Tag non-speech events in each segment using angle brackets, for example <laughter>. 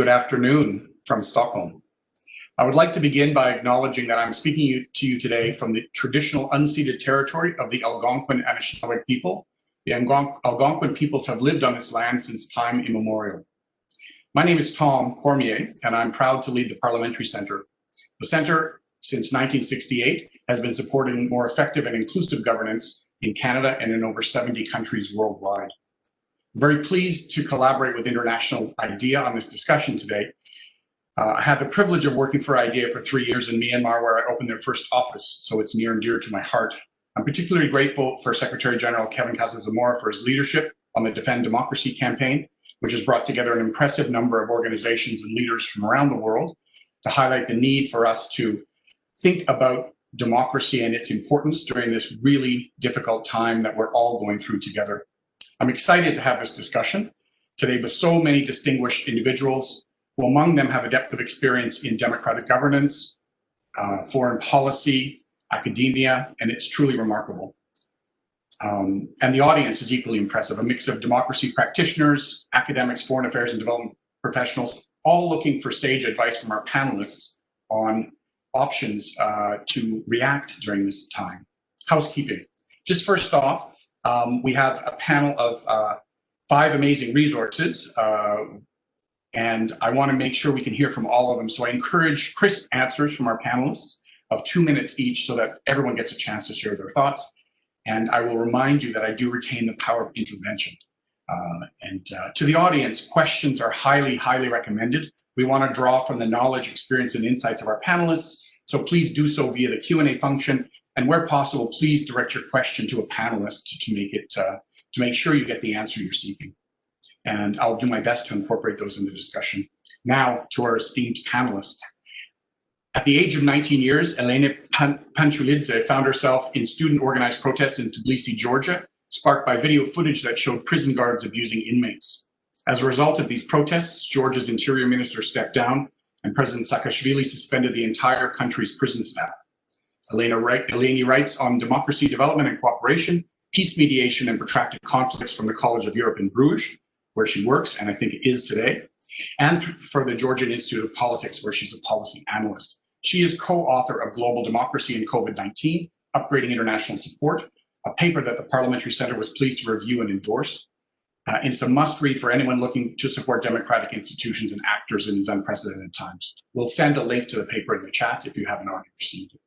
Good afternoon from Stockholm. I would like to begin by acknowledging that I'm speaking to you today from the traditional unceded territory of the Algonquin Anishinaabe people. The Algonquin peoples have lived on this land since time immemorial. My name is Tom Cormier, and I'm proud to lead the Parliamentary Centre. The Centre, since 1968, has been supporting more effective and inclusive governance in Canada and in over 70 countries worldwide very pleased to collaborate with International IDEA on this discussion today. Uh, I had the privilege of working for IDEA for three years in Myanmar, where I opened their first office, so it's near and dear to my heart. I'm particularly grateful for Secretary General Kevin Casas-Zamora for his leadership on the Defend Democracy campaign, which has brought together an impressive number of organizations and leaders from around the world to highlight the need for us to think about democracy and its importance during this really difficult time that we're all going through together. I'm excited to have this discussion today with so many distinguished individuals who among them have a depth of experience in democratic governance, uh, foreign policy, academia, and it's truly remarkable. Um, and the audience is equally impressive, a mix of democracy practitioners, academics, foreign affairs and development professionals, all looking for sage advice from our panelists on options uh, to react during this time. Housekeeping. Just first off, um, we have a panel of uh, five amazing resources, uh, and I want to make sure we can hear from all of them. So I encourage crisp answers from our panelists of two minutes each so that everyone gets a chance to share their thoughts. And I will remind you that I do retain the power of intervention. Uh, and uh, to the audience, questions are highly, highly recommended. We want to draw from the knowledge, experience, and insights of our panelists. So please do so via the Q&A function and where possible, please direct your question to a panelist to, make it uh, to make sure you get the answer you're seeking. And I'll do my best to incorporate those in the discussion. Now to our esteemed panelists. At the age of 19 years, Elena Pan Panchulidze found herself in student organized protests in Tbilisi, Georgia, sparked by video footage that showed prison guards abusing inmates. As a result of these protests, Georgia's interior minister stepped down and President Saakashvili suspended the entire country's prison staff. Elena Eleni writes on democracy development and cooperation, peace mediation and protracted conflicts from the College of Europe in Bruges, where she works, and I think is today, and for the Georgian Institute of Politics, where she's a policy analyst. She is co-author of Global Democracy and COVID-19, Upgrading International Support, a paper that the Parliamentary Centre was pleased to review and endorse. Uh, and it's a must read for anyone looking to support democratic institutions and actors in these unprecedented times. We'll send a link to the paper in the chat if you haven't already received it.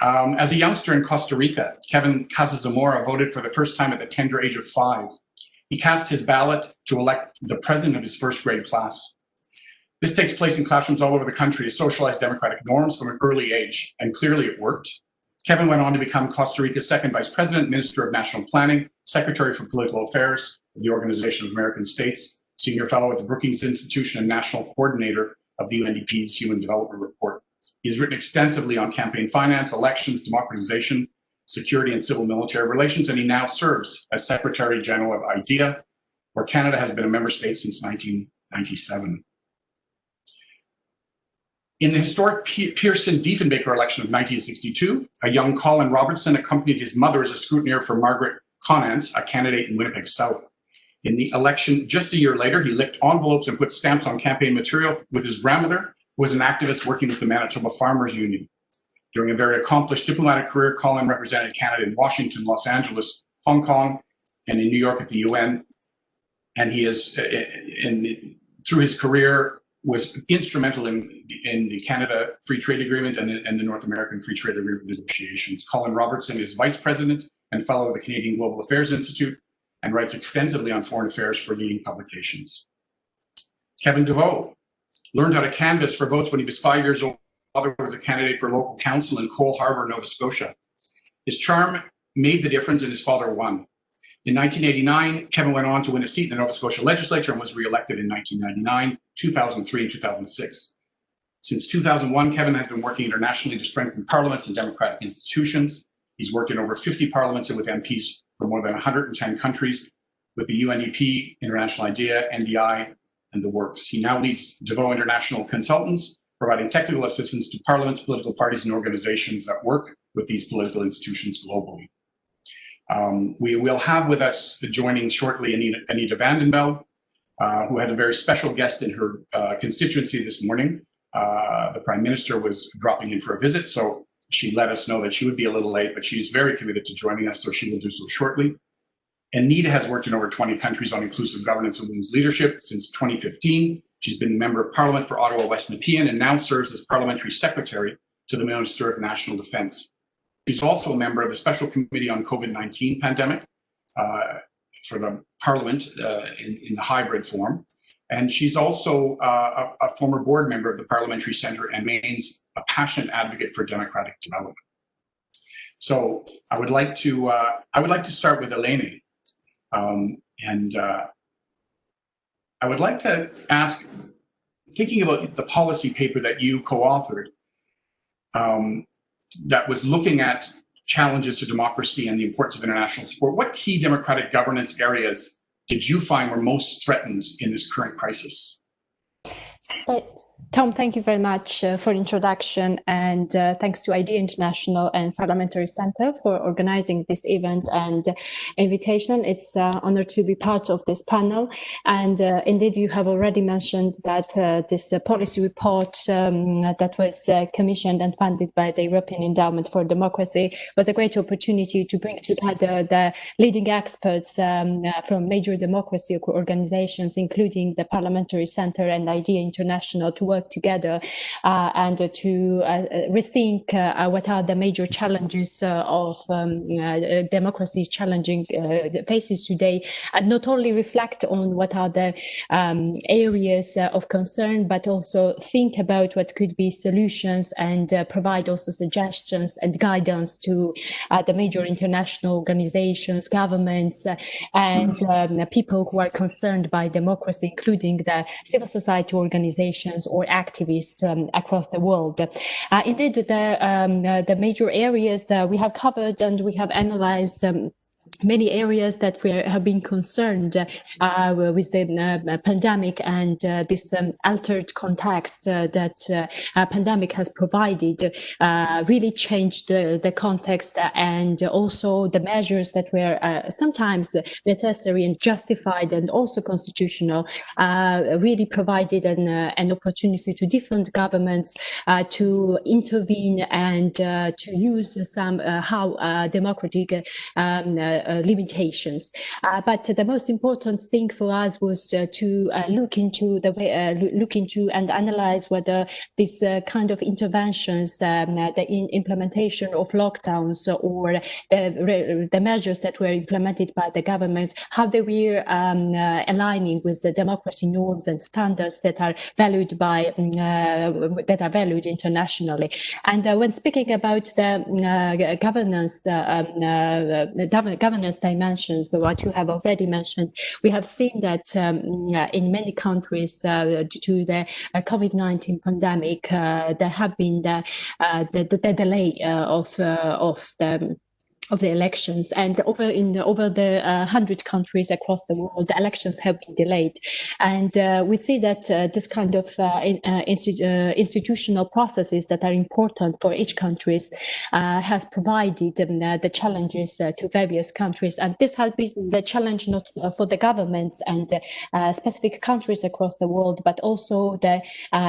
Um, as a youngster in Costa Rica, Kevin Casas-Zamora voted for the first time at the tender age of five. He cast his ballot to elect the president of his first grade class. This takes place in classrooms all over the country to socialize democratic norms from an early age, and clearly it worked. Kevin went on to become Costa Rica's second vice president, minister of national planning, secretary for political affairs of the Organization of American States, senior fellow at the Brookings Institution and national coordinator of the UNDP's Human Development Report. He's written extensively on campaign finance, elections, democratization, security and civil military relations, and he now serves as Secretary General of IDEA, where Canada has been a member state since 1997. In the historic Pearson-Diefenbaker election of 1962, a young Colin Robertson accompanied his mother as a scrutineer for Margaret Konantz, a candidate in Winnipeg South. In the election just a year later, he licked envelopes and put stamps on campaign material with his grandmother was an activist working with the Manitoba Farmers Union. During a very accomplished diplomatic career, Colin represented Canada in Washington, Los Angeles, Hong Kong, and in New York at the UN. And he is, uh, in, through his career, was instrumental in, in the Canada Free Trade Agreement and the, and the North American Free Trade Agreement negotiations. Colin Robertson is vice president and fellow of the Canadian Global Affairs Institute and writes extensively on foreign affairs for leading publications. Kevin Deveaux learned how to canvass for votes when he was five years old. Father was a candidate for local council in Cole Harbour, Nova Scotia. His charm made the difference and his father won. In 1989, Kevin went on to win a seat in the Nova Scotia legislature and was re-elected in 1999, 2003, and 2006. Since 2001, Kevin has been working internationally to strengthen parliaments and democratic institutions. He's worked in over 50 parliaments and with MPs from more than 110 countries with the UNDP, International IDEA, NDI, and the works. He now leads Deveaux International Consultants, providing technical assistance to parliaments, political parties, and organizations that work with these political institutions globally. Um, we will have with us joining shortly Anita, Anita Vandenbeld. uh, who had a very special guest in her uh, constituency this morning. Uh, the Prime Minister was dropping in for a visit, so she let us know that she would be a little late, but she's very committed to joining us, so she will do so shortly. And Nita has worked in over 20 countries on inclusive governance and women's leadership since 2015. She's been a member of parliament for Ottawa West Nepean and now serves as parliamentary secretary to the Minister of National Defence. She's also a member of the Special Committee on COVID-19 pandemic uh, for the Parliament uh, in, in, the hybrid form. And she's also uh, a, a, former board member of the Parliamentary Centre and remains a passionate advocate for democratic development. So I would like to uh, I would like to start with Eleni, um, and uh, I would like to ask, thinking about the policy paper that you co-authored, um, that was looking at challenges to democracy and the importance of international support, what key democratic governance areas did you find were most threatened in this current crisis? But Tom, thank you very much uh, for introduction and uh, thanks to IDEA International and Parliamentary Center for organizing this event and invitation. It's an uh, honor to be part of this panel. And uh, indeed, you have already mentioned that uh, this uh, policy report um, that was commissioned and funded by the European Endowment for Democracy was a great opportunity to bring together the leading experts um, from major democracy organizations, including the Parliamentary Center and IDEA International to work together uh, and to uh, rethink uh, what are the major challenges of um, democracy challenging faces today, and not only reflect on what are the um, areas of concern, but also think about what could be solutions and provide also suggestions and guidance to the major international organizations, governments, and um, people who are concerned by democracy, including the civil society organizations or activists um, across the world. Uh, indeed, the, um, uh, the major areas uh, we have covered and we have analyzed um, many areas that we have been concerned uh, with the uh, pandemic and uh, this um, altered context uh, that uh, pandemic has provided uh, really changed the, context and also the measures that were sometimes necessary and justified and also constitutional really provided an, an opportunity to different governments to intervene and to use some how democratic um, uh, limitations. Uh, but the most important thing for us was uh, to look into the way, look into and analyze whether this kind of interventions, um, the in implementation of lockdowns or the, the measures that were implemented by the government, how they were um, aligning with the democracy norms and standards that are valued by mm, that are valued internationally. And when speaking about the governance, um, governance dimensions, what you have already mentioned, we have seen that um, in many countries, uh, due to the uh, COVID-19 pandemic, uh, there have been the, uh, the, the, delay of, of the of the elections. And over in over the uh, 100 countries across the world the elections have been delayed. And uh, we see that uh, this kind of uh, in, uh, uh, institutional processes that are important for each countries has provided um, the challenges to various countries. And this has been the challenge not for the governments and specific countries across the world but also the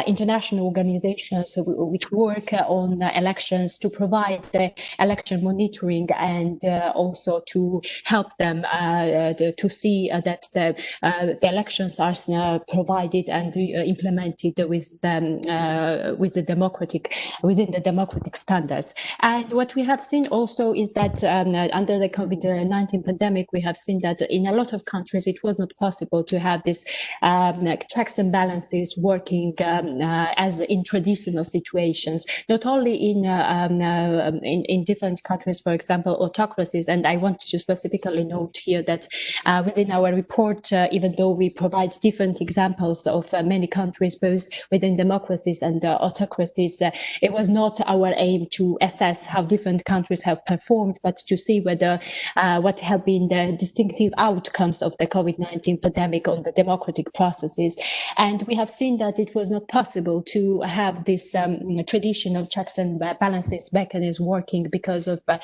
international organizations which work on elections to provide the election monitoring and uh, also to help them uh, to see uh, that the, the elections are provided and implemented with the, with the democratic within the democratic standards. And what we have seen also is that um, under the COVID-19 pandemic, we have seen that in a lot of countries it was not possible to have this um, checks and balances working um, uh, as in traditional situations, not only in, uh, um, uh, in, in different countries, for example, autocracies. And I want to specifically note here that uh, within our report, uh, even though we provide different examples of uh, many countries, both within democracies and uh, autocracies, uh, it was not our aim to assess how different countries have performed, but to see whether uh, what have been the distinctive outcomes of the COVID-19 pandemic on the democratic processes. And we have seen that it was not possible to have this um, traditional checks and balances mechanism working because of the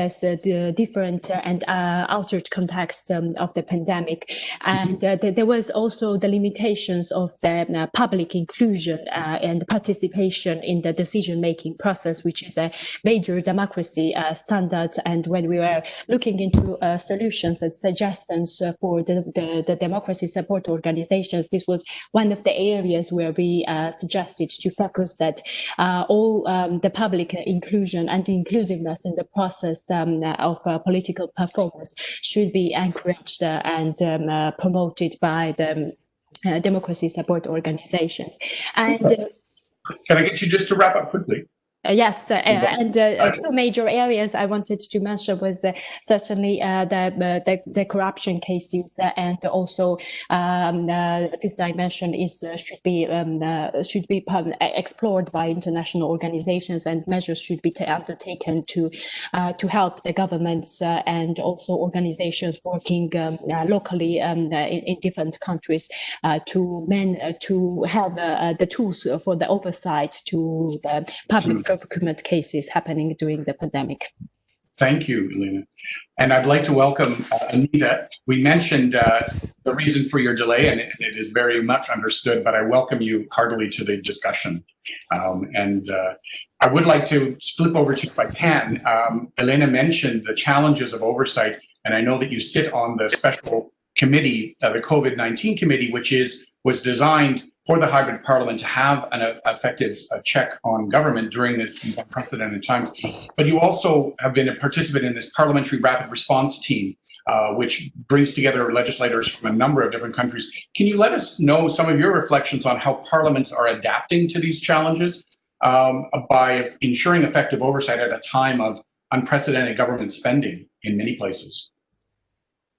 uh, the different uh, and uh, altered context um, of the pandemic. And uh, th there was also the limitations of the uh, public inclusion uh, and participation in the decision-making process, which is a major democracy standard. And when we were looking into solutions and suggestions for the, the, the, democracy support organizations, this was one of the areas where we suggested to focus that all um, the public inclusion and inclusiveness in the process um, of uh, political performance should be encouraged uh, and um, uh, promoted by the um, democracy support organizations. And can I get you just to wrap up quickly? Uh, yes, uh, and uh, two major areas I wanted to mention was uh, certainly uh, the, uh, the, the corruption cases, and also um, this dimension is should be um, should be explored by international organizations, and measures should be undertaken to to help the governments and also organizations working um, locally um, in, in, different countries to men to have the tools for the oversight to the public. Mm procurement cases happening during the pandemic. Thank you, Elena. And I'd like to welcome uh, Anita. We mentioned uh, the reason for your delay, and it, it is very much understood, but I welcome you heartily to the discussion. Um, and uh, I would like to flip over to, if I can, um, Elena mentioned the challenges of oversight, and I know that you sit on the special committee, uh, the COVID-19 committee, which is was designed for the hybrid parliament to have an effective uh, check on government during this these unprecedented times. But you also have been a participant in this parliamentary rapid response team, uh, which brings together legislators from a number of different countries. Can you let us know some of your reflections on how parliaments are adapting to these challenges um, by ensuring effective oversight at a time of unprecedented government spending in many places?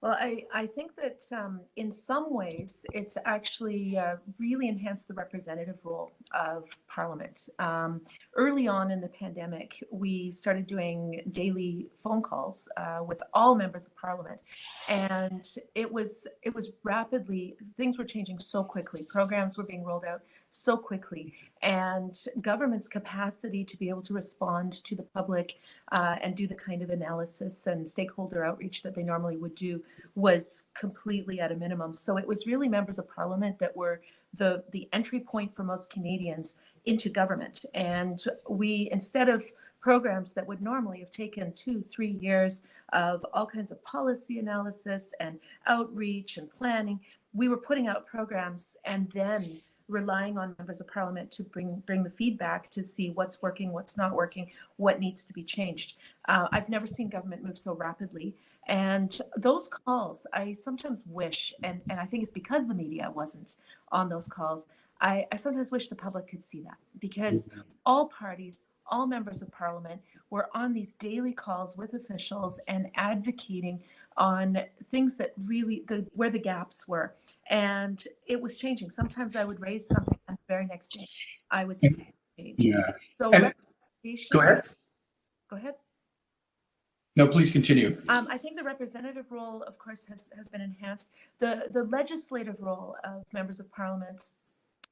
Well, I, I think that um, in some ways it's actually uh, really enhanced the representative role of Parliament. Um, early on in the pandemic, we started doing daily phone calls uh, with all members of Parliament, and it was it was rapidly things were changing so quickly. Programs were being rolled out so quickly and government's capacity to be able to respond to the public uh, and do the kind of analysis and stakeholder outreach that they normally would do was completely at a minimum. So it was really members of parliament that were the, the entry point for most Canadians into government. And we, instead of programs that would normally have taken two, three years of all kinds of policy analysis and outreach and planning, we were putting out programs and then relying on members of parliament to bring bring the feedback to see what's working, what's not working, what needs to be changed. Uh, I've never seen government move so rapidly. And those calls, I sometimes wish, and, and I think it's because the media wasn't on those calls, I, I sometimes wish the public could see that because all parties, all members of parliament were on these daily calls with officials and advocating on things that really the where the gaps were. And it was changing. Sometimes i would raise something and the very next day i would say yeah. So and, go ahead. Go ahead. No please continue. Um, i think the representative role of course has, has been enhanced. The the legislative role of members of parliament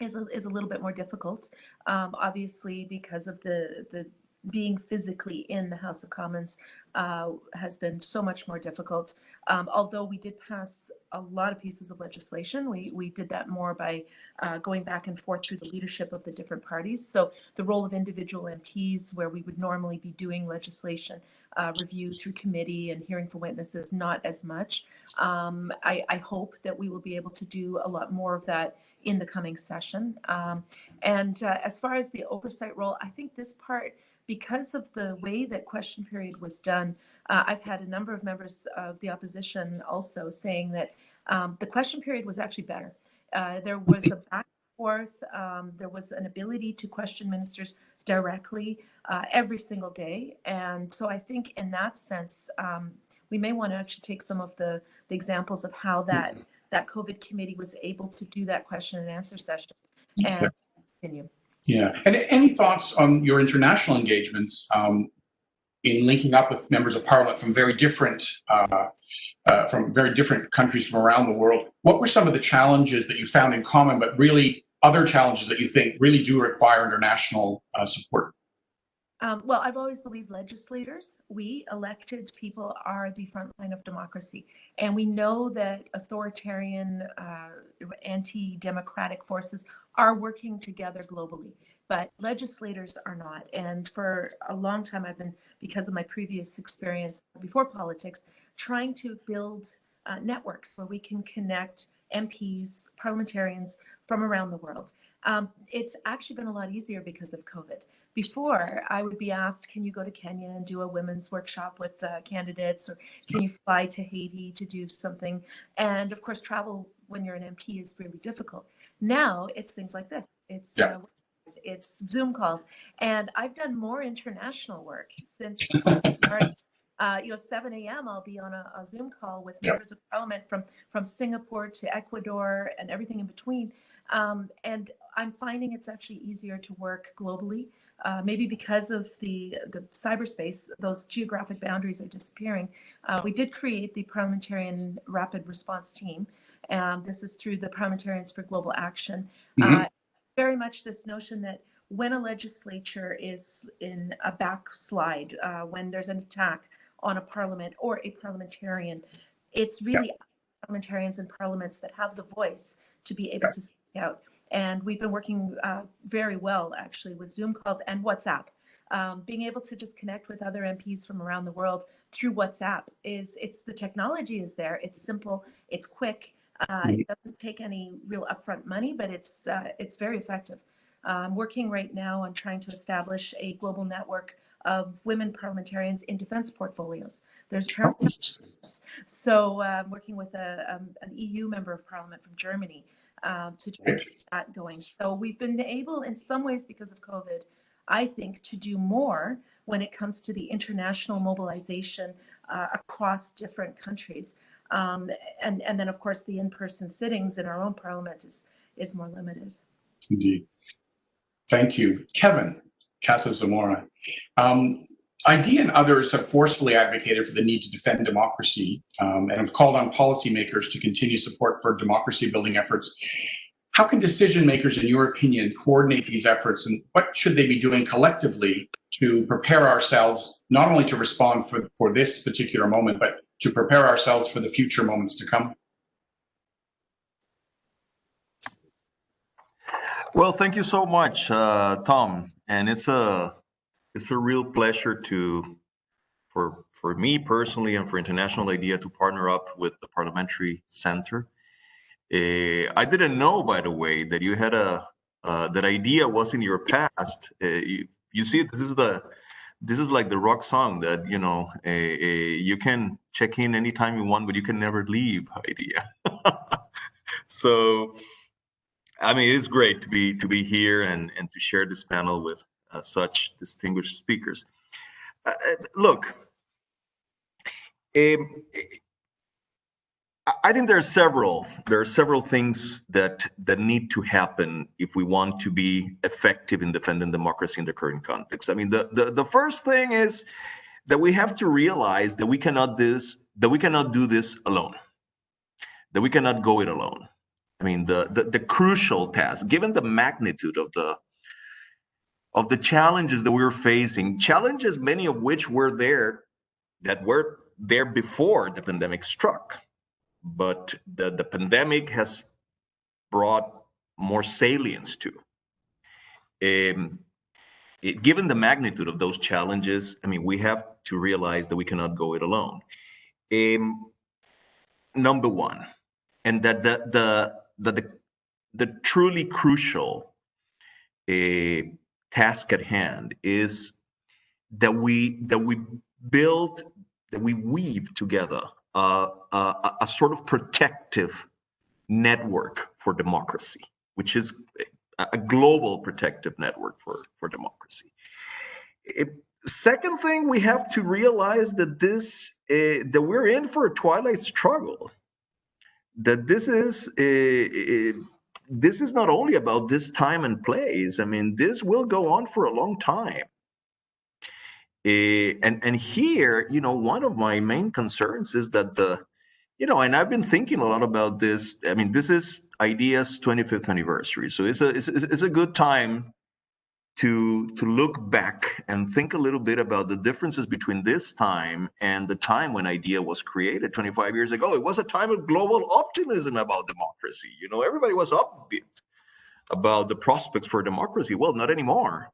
is a, is a little bit more difficult um, obviously because of the the being physically in the House of Commons uh, has been so much more difficult. Um, although we did pass a lot of pieces of legislation, we, we did that more by uh, going back and forth through the leadership of the different parties. So the role of individual MPs, where we would normally be doing legislation uh, review through committee and hearing for witnesses, not as much. Um, I, I hope that we will be able to do a lot more of that in the coming session. Um, and uh, as far as the oversight role, I think this part because of the way that question period was done, uh, I've had a number of members of the opposition also saying that um, the question period was actually better. Uh, there was a back and forth, um, there was an ability to question ministers directly uh, every single day. And so I think in that sense, um, we may want to actually take some of the, the examples of how that, that COVID committee was able to do that question and answer session and continue. Yeah, and any thoughts on your international engagements um, in linking up with members of parliament from very different uh, uh, from very different countries from around the world? What were some of the challenges that you found in common, but really other challenges that you think really do require international uh, support? Um, well, I've always believed legislators, we elected people are the front line of democracy. And we know that authoritarian, uh, anti democratic forces are working together globally, but legislators are not. And for a long time, I've been, because of my previous experience before politics, trying to build uh, networks where we can connect MPs, parliamentarians from around the world. Um, it's actually been a lot easier because of COVID before I would be asked, can you go to Kenya and do a women's workshop with uh, candidates, or can you fly to Haiti to do something? And of course, travel when you're an MP is really difficult. Now it's things like this. It's Yeah. uh, it's Zoom calls, and I've done more international work since. <laughs> Uh, you know, 7 a.m. I'll be on a, a Zoom call with Yeah. members of parliament from from Singapore to Ecuador and everything in between. Um, and I'm finding it's actually easier to work globally uh, maybe because of the, the cyberspace, those geographic boundaries are disappearing. Uh, we did create the Parliamentarian Rapid Response Team. Um, this is through the Parliamentarians for Global Action. Mhm. Uh, very much this notion that when a legislature is in a backslide, uh, when there's an attack on a parliament or a parliamentarian, it's really parliamentarians and parliaments that have the voice to be able to speak out. And we've been working uh, very well, actually, with Zoom calls and WhatsApp. Um, being able to just connect with other MPs from around the world through WhatsApp is it's the technology is there. It's simple. It's quick. Uh, it doesn't take any real upfront money, but it's uh, it's very effective. Uh, I'm working right now on trying to establish a global network of women parliamentarians in defense portfolios. There's so uh, I'm working with a, um, an EU member of parliament from Germany um, to get that going. So we've been able, in some ways, because of COVID, I think, to do more when it comes to the international mobilization uh, across different countries. Um, and, and then, of course, the in-person sittings in our own parliament is, is more limited. Indeed. Thank you. Kevin Casas-Zamora. Um, ID and others have forcefully advocated for the need to defend democracy um, and have called on policymakers to continue support for democracy building efforts. How can decision makers, in your opinion, coordinate these efforts and what should they be doing collectively to prepare ourselves not only to respond for, for this particular moment, but to prepare ourselves for the future moments to come? Well, thank you so much, uh, Tom. And it's a it's a real pleasure to for for me personally and for International IDEA to partner up with the Parliamentary Center. Uh, I didn't know, by the way, that you had a uh, that IDEA was in your past. Uh, you, you see, this is the this is like the rock song that you know uh, uh, you can check in anytime you want, but you can never leave IDEA. <laughs> so I mean, it's great to be to be here and and to share this panel with uh, such distinguished speakers. Uh, uh, look, um, I- I think there are several there are several things that that need to happen if we want to be effective in defending democracy in the current context. I mean, the the, the first thing is that we have to realize that we cannot this that we cannot do this alone. That we cannot go it alone. I mean, the, the, the crucial task, given the magnitude of the of the challenges that we we're facing, challenges many of which were there that were there before the pandemic struck, but the, the pandemic has brought more salience to. Um, it, given the magnitude of those challenges, I mean, we have to realize that we cannot go it alone. Um, number one, and that the the the the, the truly crucial uh, task at hand is that we that we build that we weave together a, a, a sort of protective network for democracy, which is a, a global protective network for for democracy. It, second thing, we have to realize that this uh, that we're in for a twilight struggle that this is uh, uh, this is not only about this time and place. I mean, this will go on for a long time. Uh, and and here, you know, one of my main concerns is that the, you know, and I've been thinking a lot about this. I mean, this is IDEA's 25th anniversary, so it's a it's, it's a good time to to look back and think a little bit about the differences between this time and the time when IDEA was created 25 years ago. It was a time of global optimism about democracy. You know everybody was upbeat about the prospects for democracy. Well not anymore.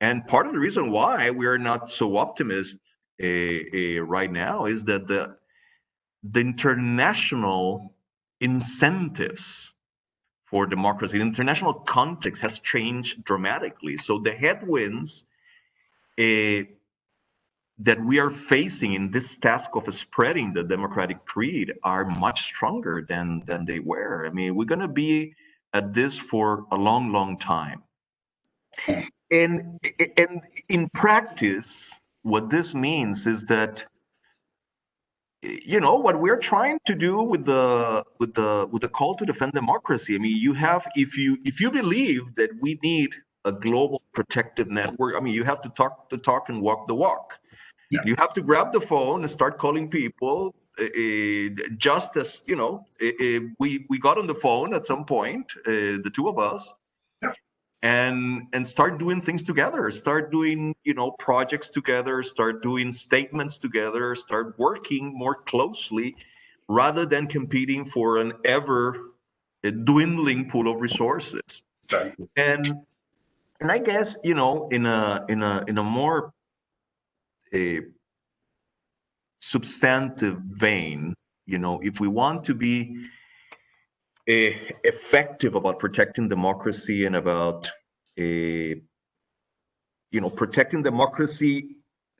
And part of the reason why we are not so optimistic uh, uh, right now is that the the international incentives for democracy. The international context has changed dramatically. So the headwinds uh, that we are facing in this task of spreading the democratic creed are much stronger than than they were. I mean, we're going to be at this for a long, long time. And and in practice, what this means is that you know what we're trying to do with the with the with the call to defend democracy i mean you have if you if you believe that we need a global protective network i mean you have to talk the talk and walk the walk Yeah. you have to grab the phone and start calling people uh, just as you know uh, we we got on the phone at some point uh, the two of us. And and start doing things together. Start doing you know projects together. Start doing statements together. Start working more closely rather than competing for an ever uh, dwindling pool of resources. And and i guess you know in a in a in a more a substantive vein you know if we want to be effective about protecting democracy and about a you know protecting democracy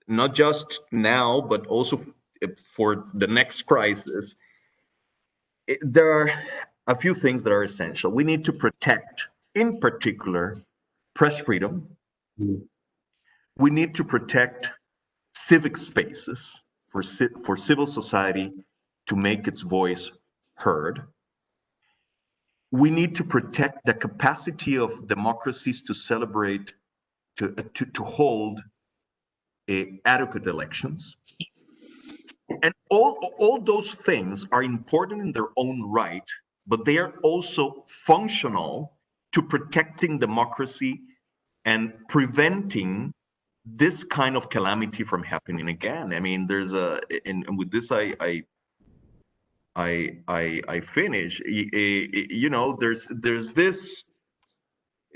not just now but also for the next crisis. It, there are a few things that are essential. We need to protect in particular press freedom. Mhm. we need to protect civic spaces for for civil society to make its voice heard we need to protect the capacity of democracies to celebrate to uh, to, to hold a adequate elections and all all those things are important in their own right but they are also functional to protecting democracy and preventing this kind of calamity from happening again. I mean, there's a, and, and with this, I, I, I, I, I finish. You know, there's there's this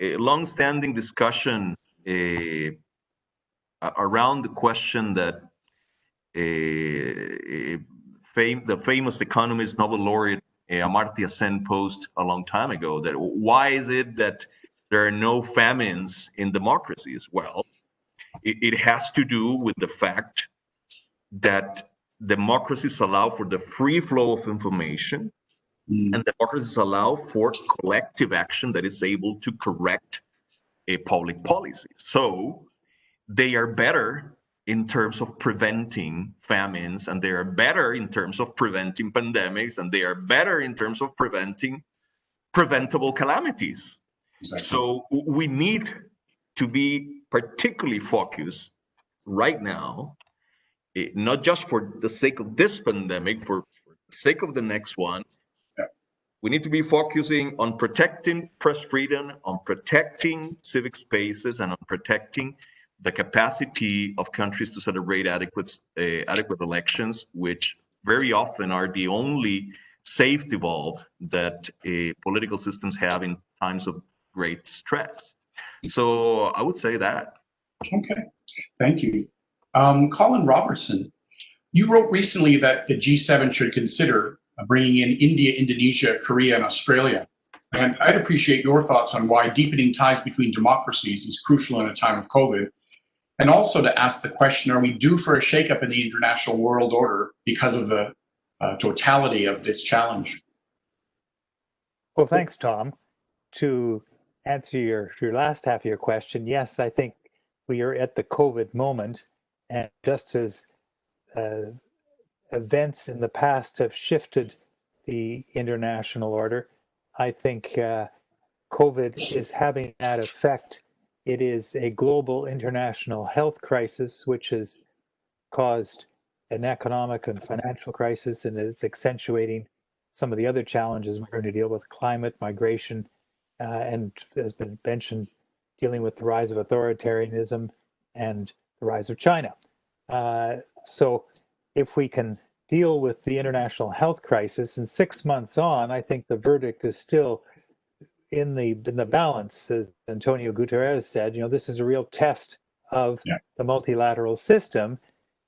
uh, long-standing discussion uh, around the question that uh, the famous economist Nobel laureate uh, Amartya Sen posed a long time ago that why is it that there are no famines in democracies? Well, it, it has to do with the fact that democracies allow for the free flow of information Mm. and democracies allow for collective action that is able to correct a public policy. So they are better in terms of preventing famines, and they are better in terms of preventing pandemics, and they are better in terms of preventing preventable calamities. Exactly. So we need to be particularly focused right now, not just for the sake of this pandemic, for, for the sake of the next one. Yeah. We need to be focusing on protecting press freedom, on protecting civic spaces, and on protecting the capacity of countries to celebrate adequate uh, adequate elections, which very often are the only safety valve that uh, political systems have in times of great stress. So I would say that. Okay, thank you. Um, Colin Robertson, you wrote recently that the G7 should consider bringing in India, Indonesia, Korea, and Australia. And I'd appreciate your thoughts on why deepening ties between democracies is crucial in a time of COVID. And also to ask the question, are we due for a shakeup in the international world order because of the uh, totality of this challenge? Well, thanks, Tom. To answer your, your last half of your question, yes, I think we are at the COVID moment. And just as uh, events in the past have shifted the international order, I think uh, COVID is having that effect. It is a global international health crisis, which has caused an economic and financial crisis and is accentuating some of the other challenges we're going to deal with climate, migration, uh, and has been mentioned dealing with the rise of authoritarianism and the rise of China. Uh, so if we can deal with the international health crisis and six months on, I think the verdict is still in the in the balance, as Antonio Guterres said, you know, this is a real test of Yeah. the multilateral system.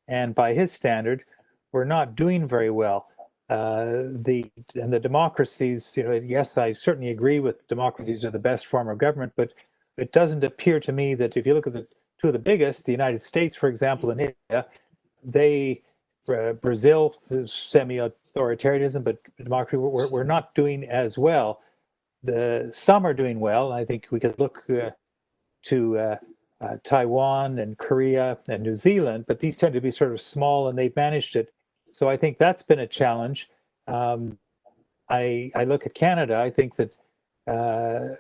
And by his standard, we're not doing very well. Uh, the and the democracies, you know, yes, I certainly agree with democracies are the best form of government, but it doesn't appear to me that if you look at the two of the biggest, the United States, for example, and India, they uh, Brazil semi-authoritarianism, but democracy, we're, we're not doing as well. The some are doing well. I think we could look uh, to uh, uh, Taiwan and Korea and New Zealand, but these tend to be sort of small and they've managed it. So I think that's been a challenge. Um, I I look at Canada. I think that uh,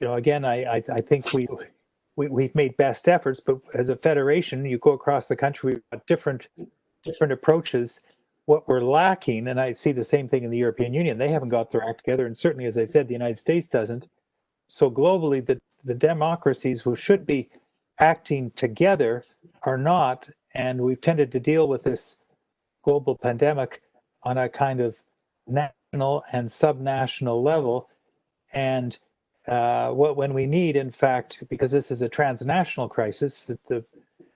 you know again I I, I think we. We, we've made best efforts, but as a federation, you go across the country, we've got different different approaches. What we're lacking, and I see the same thing in the European Union, they haven't got their act together, and certainly, as I said, the United States doesn't. So globally, the the democracies who should be acting together are not, and we've tended to deal with this global pandemic on a kind of national and subnational level. And uh, what when we need, in fact, because this is a transnational crisis, that the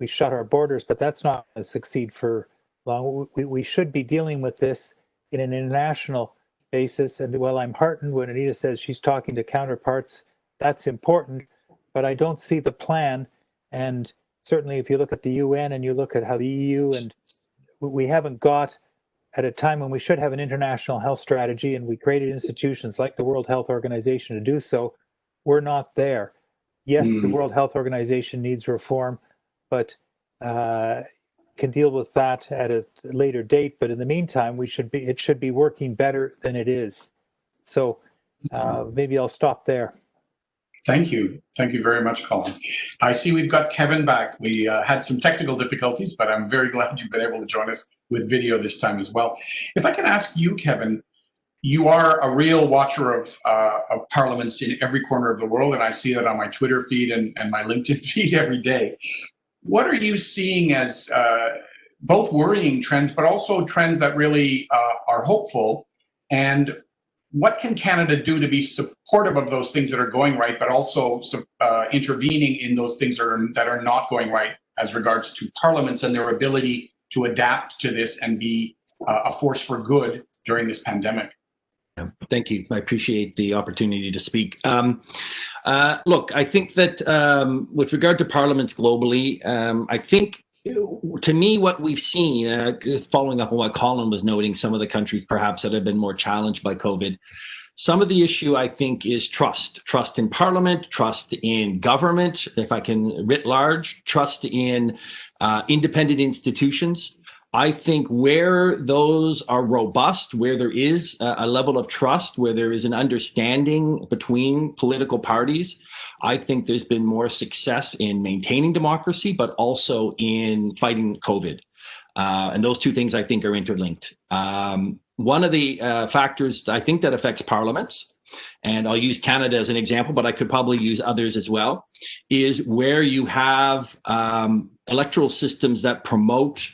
we shut our borders, but that's not going to succeed for long. We, we should be dealing with this in an international basis. And while I'm heartened when Anita says she's talking to counterparts, that's important, but I don't see the plan. And certainly, if you look at the UN and you look at how the EU and we haven't got at a time when we should have an international health strategy and we created institutions like the World Health Organization to do so, we're not there. Yes, the Mm. World Health Organization needs reform, but uh, can deal with that at a later date. But in the meantime, we should be it should be working better than it is. So uh, maybe I'll stop there. Thank you. Thank you very much, Colin. I see we've got Kevin back. We uh, had some technical difficulties, but I'm very <laughs> glad you've been able to join us with video this time as well. If I can ask you, Kevin, you are a real watcher of, uh, of parliaments in every corner of the world, and I see that on my Twitter feed and, and my <laughs> LinkedIn feed every day. What are you seeing as uh, both worrying trends, but also trends that really uh, are hopeful? And what can Canada do to be supportive of those things that are going right, but also uh, intervening in those things that are, that are not going right as regards to parliaments and their ability to adapt to this and be uh, a force for good during this pandemic? Thank you. I appreciate the opportunity to speak. Um, uh, look, I think that um, with regard to parliaments globally, um, I think to me, what we've seen, uh, is following up on what Colin was noting, some of the countries perhaps that have been more challenged by COVID. Some of the issue, I think, is trust. Trust in parliament, trust in government, if I can writ large, trust in uh, independent institutions. I think where those are robust, where there is a, level of trust, where there is an understanding between political parties, I think there's been more success in maintaining democracy, but also in fighting COVID. Uh, and those two things I think are interlinked. Um, one of the uh, factors I think that affects parliaments, and I'll use Canada as an example, but I could probably use others as well, is where you have um, electoral systems that promote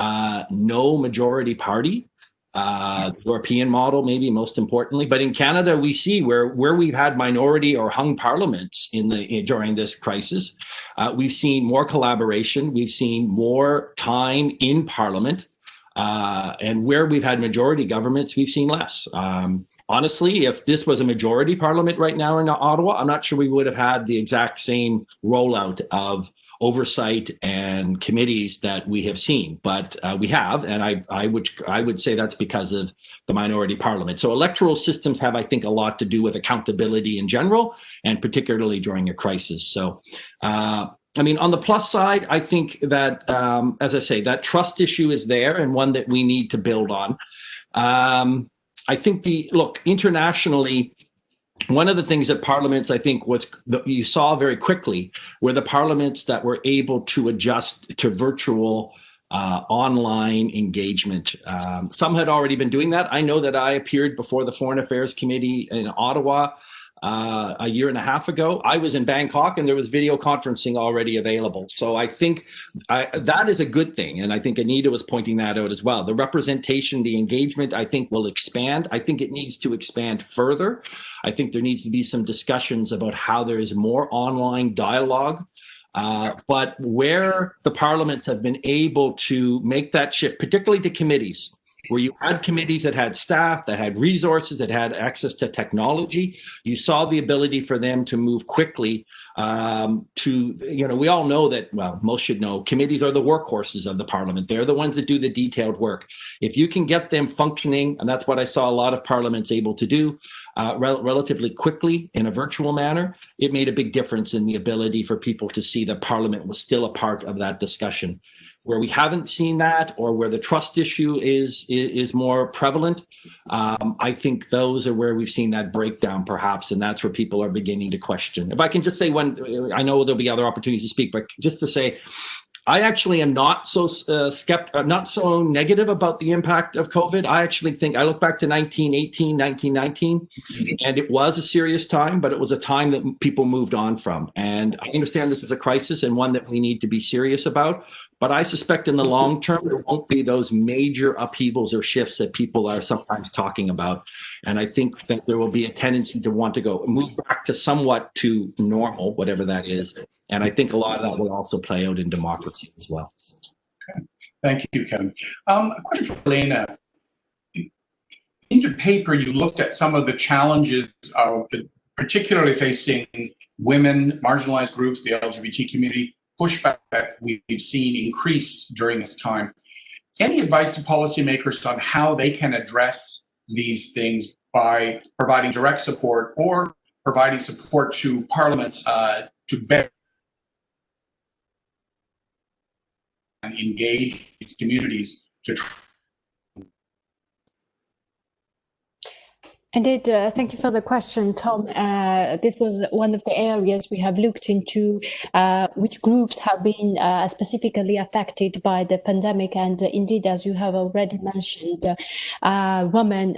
uh, no majority party, uh, European model, maybe most importantly. But in Canada, we see where where we've had minority or hung parliaments in the in, during this crisis, uh, we've seen more collaboration. We've seen more time in Parliament, uh, and where we've had majority governments, we've seen less. Um, honestly, if this was a majority parliament right now in Ottawa, I'm not sure we would have had the exact same rollout of oversight and committees that we have seen, but uh, we have, and I, I would I would say that's because of the minority parliament. So electoral systems have, I think, a lot to do with accountability in general, and particularly during a crisis. So. Uh, I mean, on the plus side, I think that, um, as I say, that trust issue is there and one that we need to build on. Um, I think the look internationally, one of the things that parliaments, I think, was that you saw very quickly were the parliaments that were able to adjust to virtual uh, online engagement. Um, some had already been doing that. I know that I appeared before the Foreign Affairs Committee in Ottawa uh, a year and a half ago. I was in Bangkok and there was video conferencing already available. So I think I, that is a good thing. And I think Anita was pointing that out as well. The representation, the engagement, I think will expand. I think it needs to expand further. I think there needs to be some discussions about how there is more online dialogue uh, but where the parliaments have been able to make that shift, particularly to committees, where you had committees that had staff, that had resources, that had access to technology. You saw the ability for them to move quickly um, to, you know, we all know that, well, most should know, committees are the workhorses of the parliament. They're the ones that do the detailed work. If you can get them functioning, and that's what I saw a lot of parliaments able to do, uh, rel relatively quickly in a virtual manner, it made a big difference in the ability for people to see that parliament was still a part of that discussion. Where we haven't seen that or where the trust issue is is, more prevalent um, i think those are where we've seen that breakdown perhaps and that's where people are beginning to question. If i can just say one i know there'll be other opportunities to speak but just to say I actually am not so uh, uh, not so negative about the impact of COVID. I actually think I look back to 1918, 1919, and it was a serious time, but it was a time that people moved on from. And I understand this is a crisis and one that we need to be serious about. But I suspect in the long term, there won't be those major upheavals or shifts that people are sometimes talking about. And I think that there will be a tendency to want to go move back to somewhat to normal, whatever that is. And I think a lot of that will also play out in democracy as well. Okay. Thank you, Kevin. Um, a question for Elena. In your paper, you looked at some of the challenges of particularly facing women, marginalized groups, the LGBT community, pushback we've seen increase during this time. Any advice to policymakers on how they can address these things by providing direct support or providing support to parliaments uh, to better engage these communities to Indeed, uh, thank you for the question, Tom. Uh, this was one of the areas we have looked into, uh, which groups have been uh, specifically affected by the pandemic. And uh, indeed, as you have already mentioned, uh, women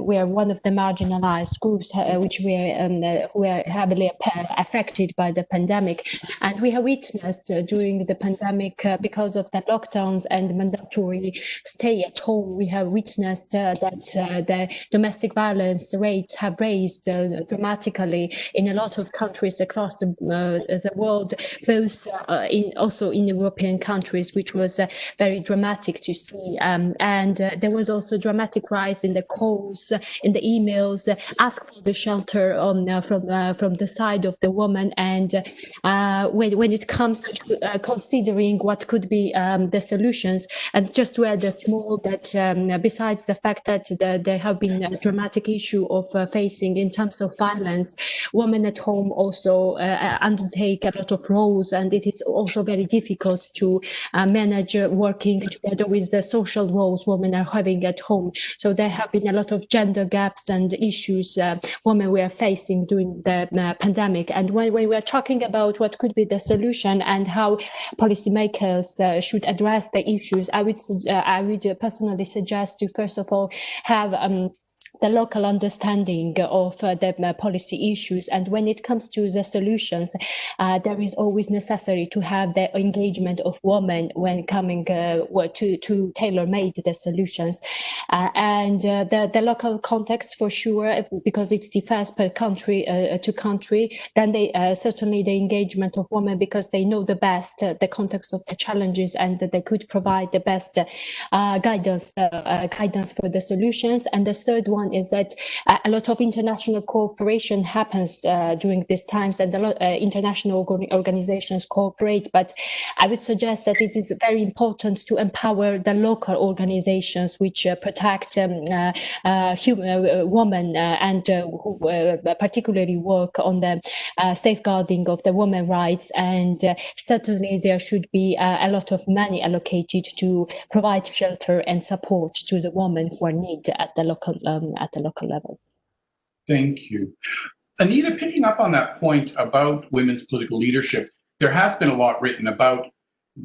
were one of the marginalized groups which were, um, were heavily affected by the pandemic. And we have witnessed during the pandemic, because of the lockdowns and mandatory stay at home, we have witnessed that the domestic violence rates have raised uh, dramatically in a lot of countries across the, uh, the world, both uh, in also in European countries, which was very dramatic to see. Um, and there was also dramatic rise in the calls, in the emails, ask for the shelter um, from from the side of the woman. And when when it comes to considering what could be um, the solutions, and just to add a small that um, besides the fact that the, there have been dramatic dramatic issue of uh, facing in terms of violence. Women at home also uh, undertake a lot of roles, and it is also very difficult to uh, manage working together with the social roles women are having at home. So there have been a lot of gender gaps and issues women were facing during the pandemic. And when, when we're talking about what could be the solution and how policymakers uh, should address the issues, I would uh, I would personally suggest to first of all have um, the local understanding of uh, the uh, policy issues. And when it comes to the solutions, uh, there is always necessary to have the engagement of women when coming uh, to, to tailor-made the solutions. Uh, and uh, the, the local context for sure, because it differs per country to country, then they certainly the engagement of women because they know the best the context of the challenges and that they could provide the best guidance guidance for the solutions. And the third one is that uh, a lot of international cooperation happens uh, during these times and a lot uh, international organizations cooperate. But I would suggest that it is very important to empower the local organizations which uh, protect um, uh, uh, human, women and who particularly work on the safeguarding of the women rights. And certainly there should be a lot of money allocated to provide shelter and support to the women who are need at the local um, at the local level. Thank you. Anita, picking up on that point about women's political leadership, there has been a lot written about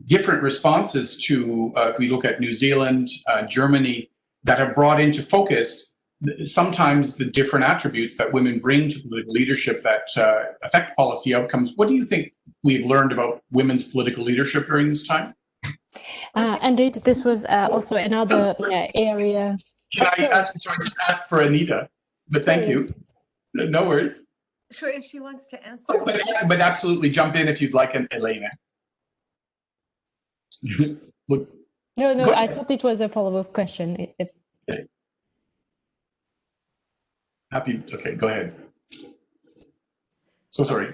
different responses to, uh, if we look at New Zealand, uh, Germany, that have brought into focus sometimes the different attributes that women bring to political leadership that uh, affect policy outcomes. What do you think we've learned about women's political leadership during this time? Uh, indeed, this was uh, also another uh, area. Can I ask? Sorry, just ask for Anita, but thank you. No no worries. Sure, if she wants to answer. Oh, But, but absolutely jump in if you'd like, and Elena. <laughs> Look, No, no, I thought it was a follow-up question. It- it- happy. Okay, go ahead. So sorry.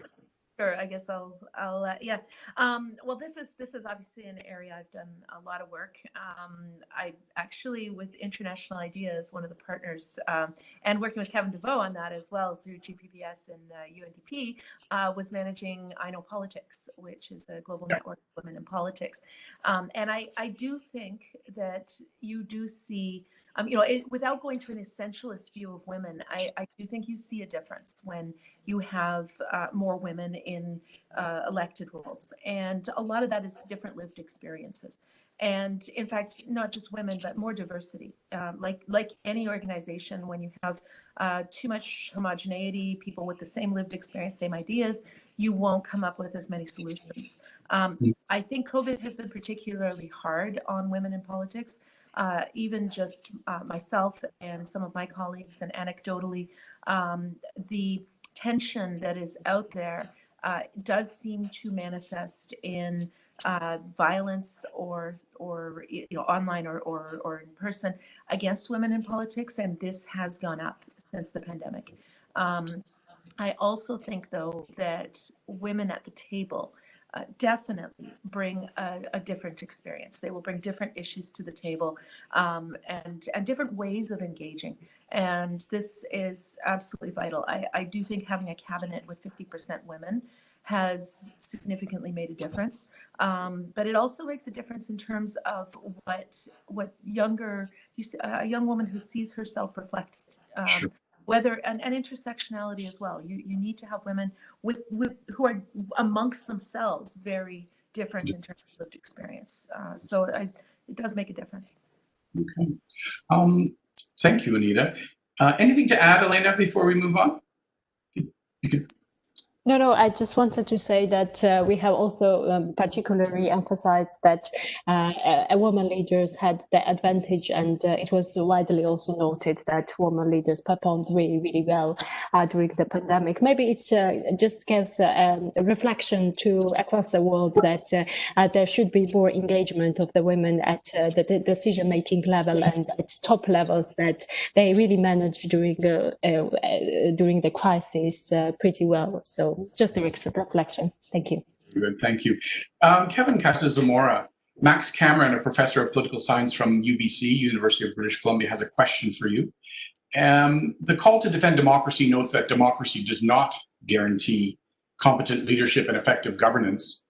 Sure, I guess I'll, I'll, uh, yeah. Um, well, this is, this is obviously an area I've done a lot of work. Um, I actually, with International Ideas, one of the partners, um, and working with Kevin Deveaux on that as well through GPPS and uh, UNDP, uh, was managing iKNOW Politics, which is a global Yeah. network of women in politics. Um, and I, I do think that you do see, um, you know, it, without going to an essentialist view of women, I, I do think you see a difference when you have uh, more women in uh, elected roles. And a lot of that is different lived experiences. And in fact, not just women, but more diversity. Um, like, like any organization, when you have uh, too much homogeneity, people with the same lived experience, same ideas, you won't come up with as many solutions. Um, Mm. I think COVID has been particularly hard on women in politics. Uh, even just uh, myself and some of my colleagues, and anecdotally, um, the tension that is out there uh, does seem to manifest in uh, violence or or you know online or, or or in person against women in politics, and this has gone up since the pandemic. Um, I also think though that women at the table uh, definitely bring a, a different experience. They will bring different issues to the table um, and and different ways of engaging. And this is absolutely vital. I, I do think having a cabinet with 50% women has significantly made a difference. Um, but it also makes a difference in terms of what what younger you see, a young woman who sees herself reflected. Um, Sure. Whether and, and intersectionality as well. You you need to have women with with who are amongst themselves very different in terms of lived experience. Uh, so I, it does make a difference. Okay. Um, thank you, Anita. Uh, anything to add, Elena, before we move on? You could, No, no, I just wanted to say that uh, we have also um, particularly emphasized that uh, a woman leaders had the advantage, and uh, it was widely also noted that women leaders performed really, really well uh, during the pandemic. Maybe it uh, just gives uh, um, a reflection to across the world that uh, uh, there should be more engagement of the women at uh, the, the decision-making level and at top levels that they really managed during uh, uh, uh, during the crisis uh, pretty well. So just a reflection. Thank you. good, thank you. Um, Kevin Casas-Zamora, Max Cameron, a professor of political science from UBC, University of British Columbia, has a question for you. Um, the call to defend democracy notes that democracy does not guarantee competent leadership and effective governance.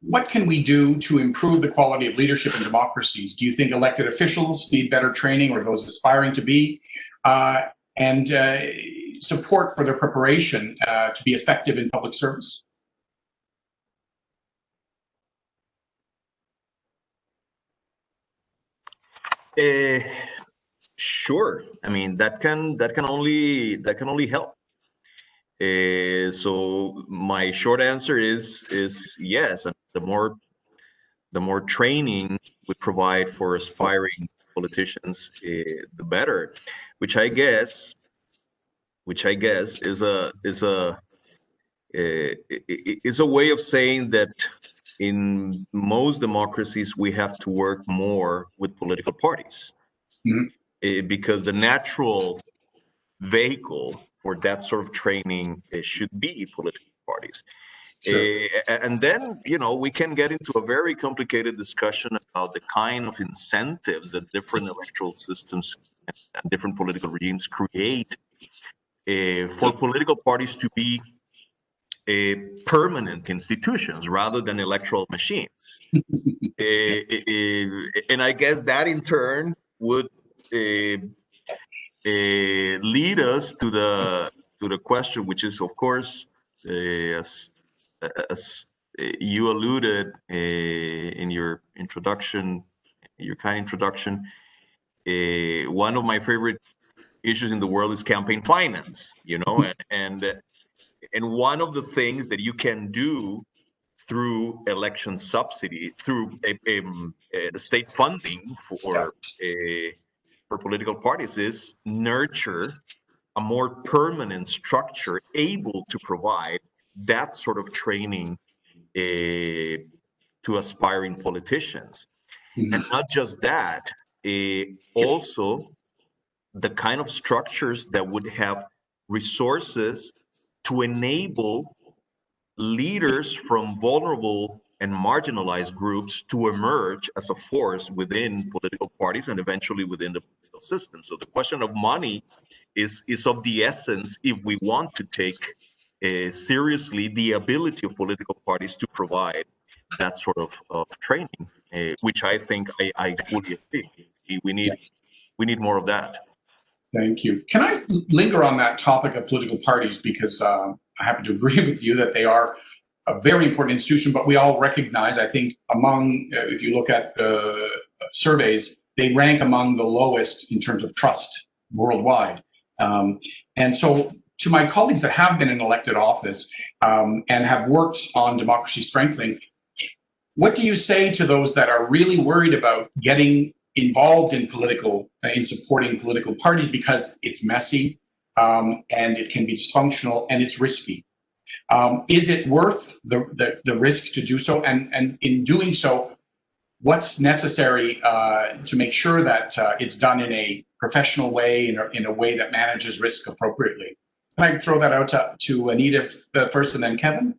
What can we do to improve the quality of leadership in democracies? Do you think elected officials need better training or those aspiring to be? Uh, and uh, support for their preparation uh, to be effective in public service? Uh, sure. I mean, that can that can only that can only help. Uh, so my short answer is is yes. The more the more training we provide for aspiring politicians, uh, the better. Which I guess, which I guess is a is a uh, is a way of saying that in most democracies we have to work more with political parties Mhm. Eh, because the natural vehicle for that sort of training eh, should be political parties Sure. Eh, and then you know we can get into a very complicated discussion about the kind of incentives that different electoral systems and different political regimes create for political parties to be uh, permanent institutions rather than electoral machines. <laughs> Uh, uh, and I guess that in turn would uh, uh, lead us to the to the question, which is, of course, uh, as as you alluded uh, in your introduction, your kind introduction. Uh, one of my favorite issues in the world is campaign finance, you know, and and and one of the things that you can do through election subsidy, through a, a, a state funding for a, for political parties, is nurture a more permanent structure able to provide that sort of training uh, to aspiring politicians. Mhm. And not just that, uh, also the kind of structures that would have resources to enable leaders from vulnerable and marginalized groups to emerge as a force within political parties and eventually within the political system. So the question of money is is of the essence if we want to take uh, seriously the ability of political parties to provide that sort of, of training, uh, which I think I, I fully agree. We need we need more of that. Thank you. Can I linger on that topic of political parties because um, I happen to agree <laughs> with you that they are a very important institution, but we all recognize, I think, among, uh, if you look at uh, surveys, they rank among the lowest in terms of trust worldwide. Um, and so, to my colleagues that have been in elected office um, and have worked on democracy strengthening, what do you say to those that are really worried about getting involved in political, uh, in supporting political parties because it's messy um, and it can be dysfunctional and it's risky? Um, is it worth the, the, the risk to do so? And, and in doing so, what's necessary uh, to make sure that uh, it's done in a professional way, in a, in a way that manages risk appropriately? Can I throw that out to, to Anita uh, first and then Kevin?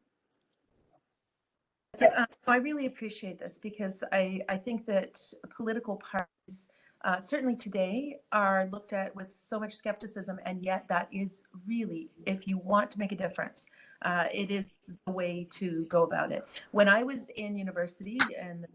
Uh, I really appreciate this because I, I think that political parties, uh, certainly today, are looked at with so much skepticism, and yet that is really, if you want to make a difference, uh, it is the way to go about it. When I was in university and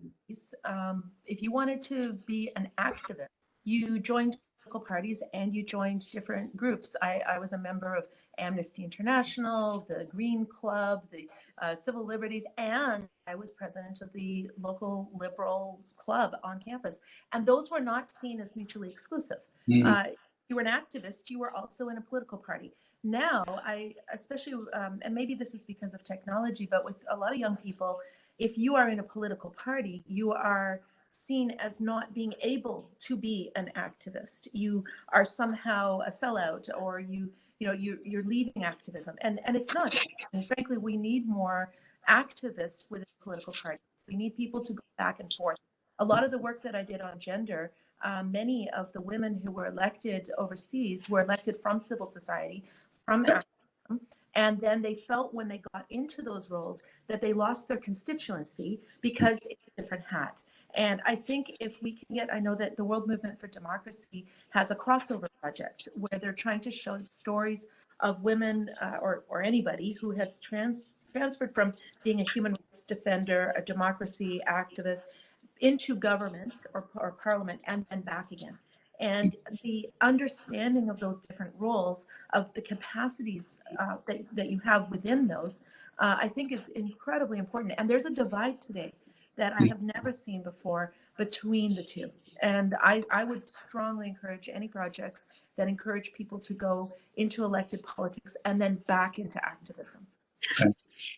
um, if you wanted to be an activist, you joined political parties and you joined different groups. I, I was a member of Amnesty International, the Green Club, the uh, Civil Liberties, and I was president of the local liberal club on campus. And those were not seen as mutually exclusive. Mhm. Uh, you were an activist, you were also in a political party. Now, I especially, um, and maybe this is because of technology, but with a lot of young people, if you are in a political party, you are seen as not being able to be an activist. You are somehow a sellout, or you, you know, you you're leaving activism, and and it's not. And frankly, we need more activists within political parties. We need people to go back and forth. A lot of the work that I did on gender, uh, many of the women who were elected overseas were elected from civil society, from activism, and then they felt when they got into those roles that they lost their constituency because it's a different hat. And I think if we can get, I know that the World Movement for Democracy has a crossover project where they're trying to show stories of women uh, or, or anybody who has trans, transferred from being a human rights defender, a democracy activist, into government or, or parliament and then back again. And the understanding of those different roles, of the capacities uh, that, that you have within those, uh, I think is incredibly important. And there's a divide today that I have never seen before between the two. And I, I would strongly encourage any projects that encourage people to go into elected politics and then back into activism.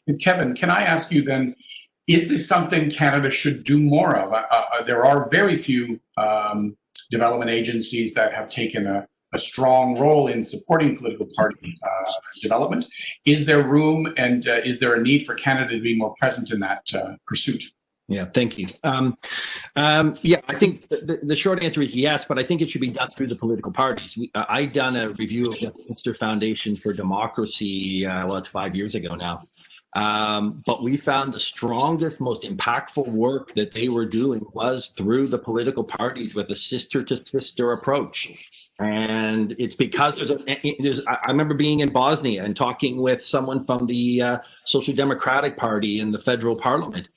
And Kevin, can I ask you then, is this something Canada should do more of? Uh, uh, there are very few um, development agencies that have taken a, a strong role in supporting political party uh, development. Is there room and uh, is there a need for Canada to be more present in that uh, pursuit? Yeah, thank you. Um, um, yeah, I think the, the short answer is yes, but I think it should be done through the political parties. We, I done a review of the Westminster Foundation for Democracy. Uh, well, it's five years ago now. Um, but we found the strongest, most impactful work that they were doing was through the political parties with a sister to sister approach. And it's because there's a, there's, I remember being in Bosnia and talking with someone from the uh, Social Democratic Party in the federal parliament.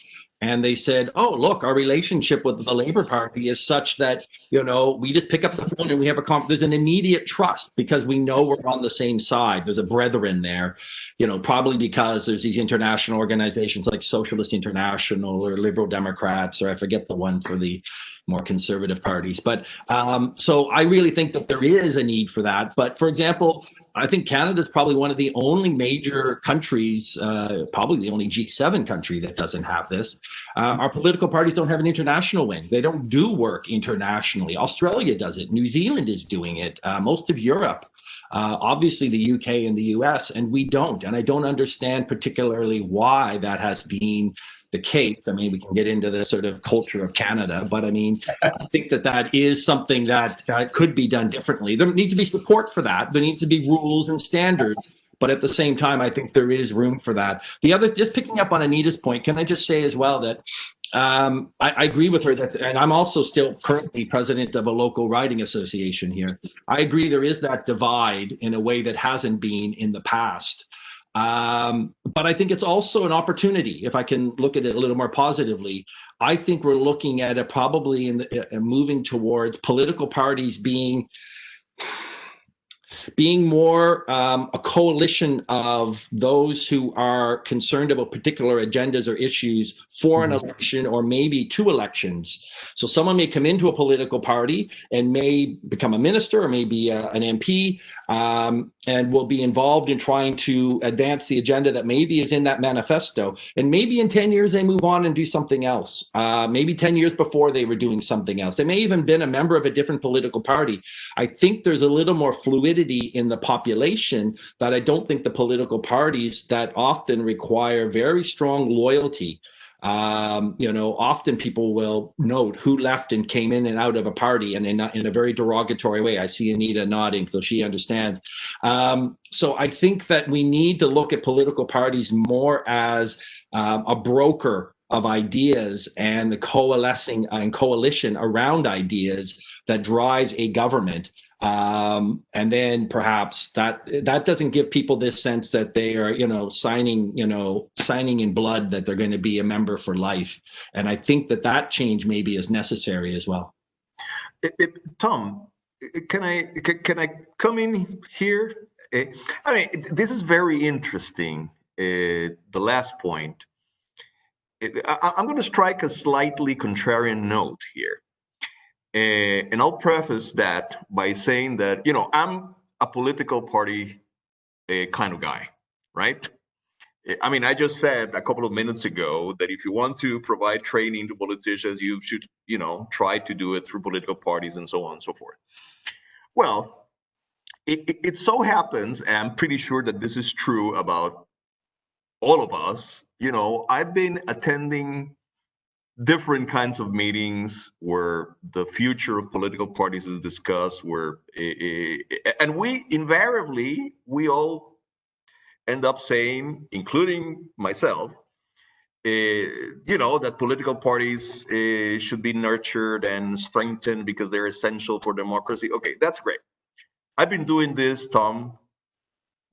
And they said, oh, look, our relationship with the Labor Party is such that, you know, we just pick up the phone and we have a con There's an immediate trust because we know we're on the same side. There's a brethren there, you know, probably because there's these international organizations like Socialist International or Liberal Democrats, or I forget the one for the more conservative parties. But um, so I really think that there is a need for that. But for example, I think Canada is probably one of the only major countries, uh, probably the only G7 country that doesn't have this. Uh, our political parties don't have an international wing. They don't do work internationally. Australia does it. New Zealand is doing it. Uh, most of Europe. Uh, obviously, the UK and the US, and we don't. And I don't understand particularly why that has been the case. I mean, we can get into the sort of culture of Canada, but I mean, <laughs> I think that that is something that uh, could be done differently. There needs to be support for that. There needs to be rules and standards. But at the same time, I think there is room for that. The other, just picking up on Anita's point, can I just say as well that um, I, I, agree with her that, and I'm also still currently president of a local riding association here. I agree there is that divide in a way that hasn't been in the past. Um, but I think it's also an opportunity. If I can look at it a little more positively, I think we're looking at it probably in the, uh, moving towards political parties being being more um, a coalition of those who are concerned about particular agendas or issues for an mm-hmm. election or maybe two elections. So someone may come into a political party and may become a minister or maybe a, an MP um, and will be involved in trying to advance the agenda that maybe is in that manifesto. And maybe in 10 years, they move on and do something else. Uh, maybe 10 years before they were doing something else. They may even been a member of a different political party. I think there's a little more fluidity in the population that I don't think the political parties that often require very strong loyalty um, you know, often people will note who left and came in and out of a party and in a, in a very derogatory way. I see Anita nodding, so she understands. Um, so I think that we need to look at political parties more as um, a broker of ideas and the coalescing and coalition around ideas that drives a government um, and then perhaps that that doesn't give people this sense that they are you know signing you know signing in blood that they're going to be a member for life. And i think that that change maybe is necessary as well. It, it, tom can i can i come in here? Eh, i mean this is very interesting uh, the last point. I, i'm going to strike a slightly contrarian note here uh, and I'll preface that by saying that, you know, I'm a political party uh, kind of guy, right? I mean, I just said a couple of minutes ago that if you want to provide training to politicians, you should, you know, try to do it through political parties and so on and so forth. Well, it, it, it so happens, and I'm pretty sure that this is true about all of us, you know, I've been attending different kinds of meetings where the future of political parties is discussed where and we invariably we all end up saying including myself uh, you know that political parties uh, should be nurtured and strengthened because they're essential for democracy. Okay that's great. I've been doing this tom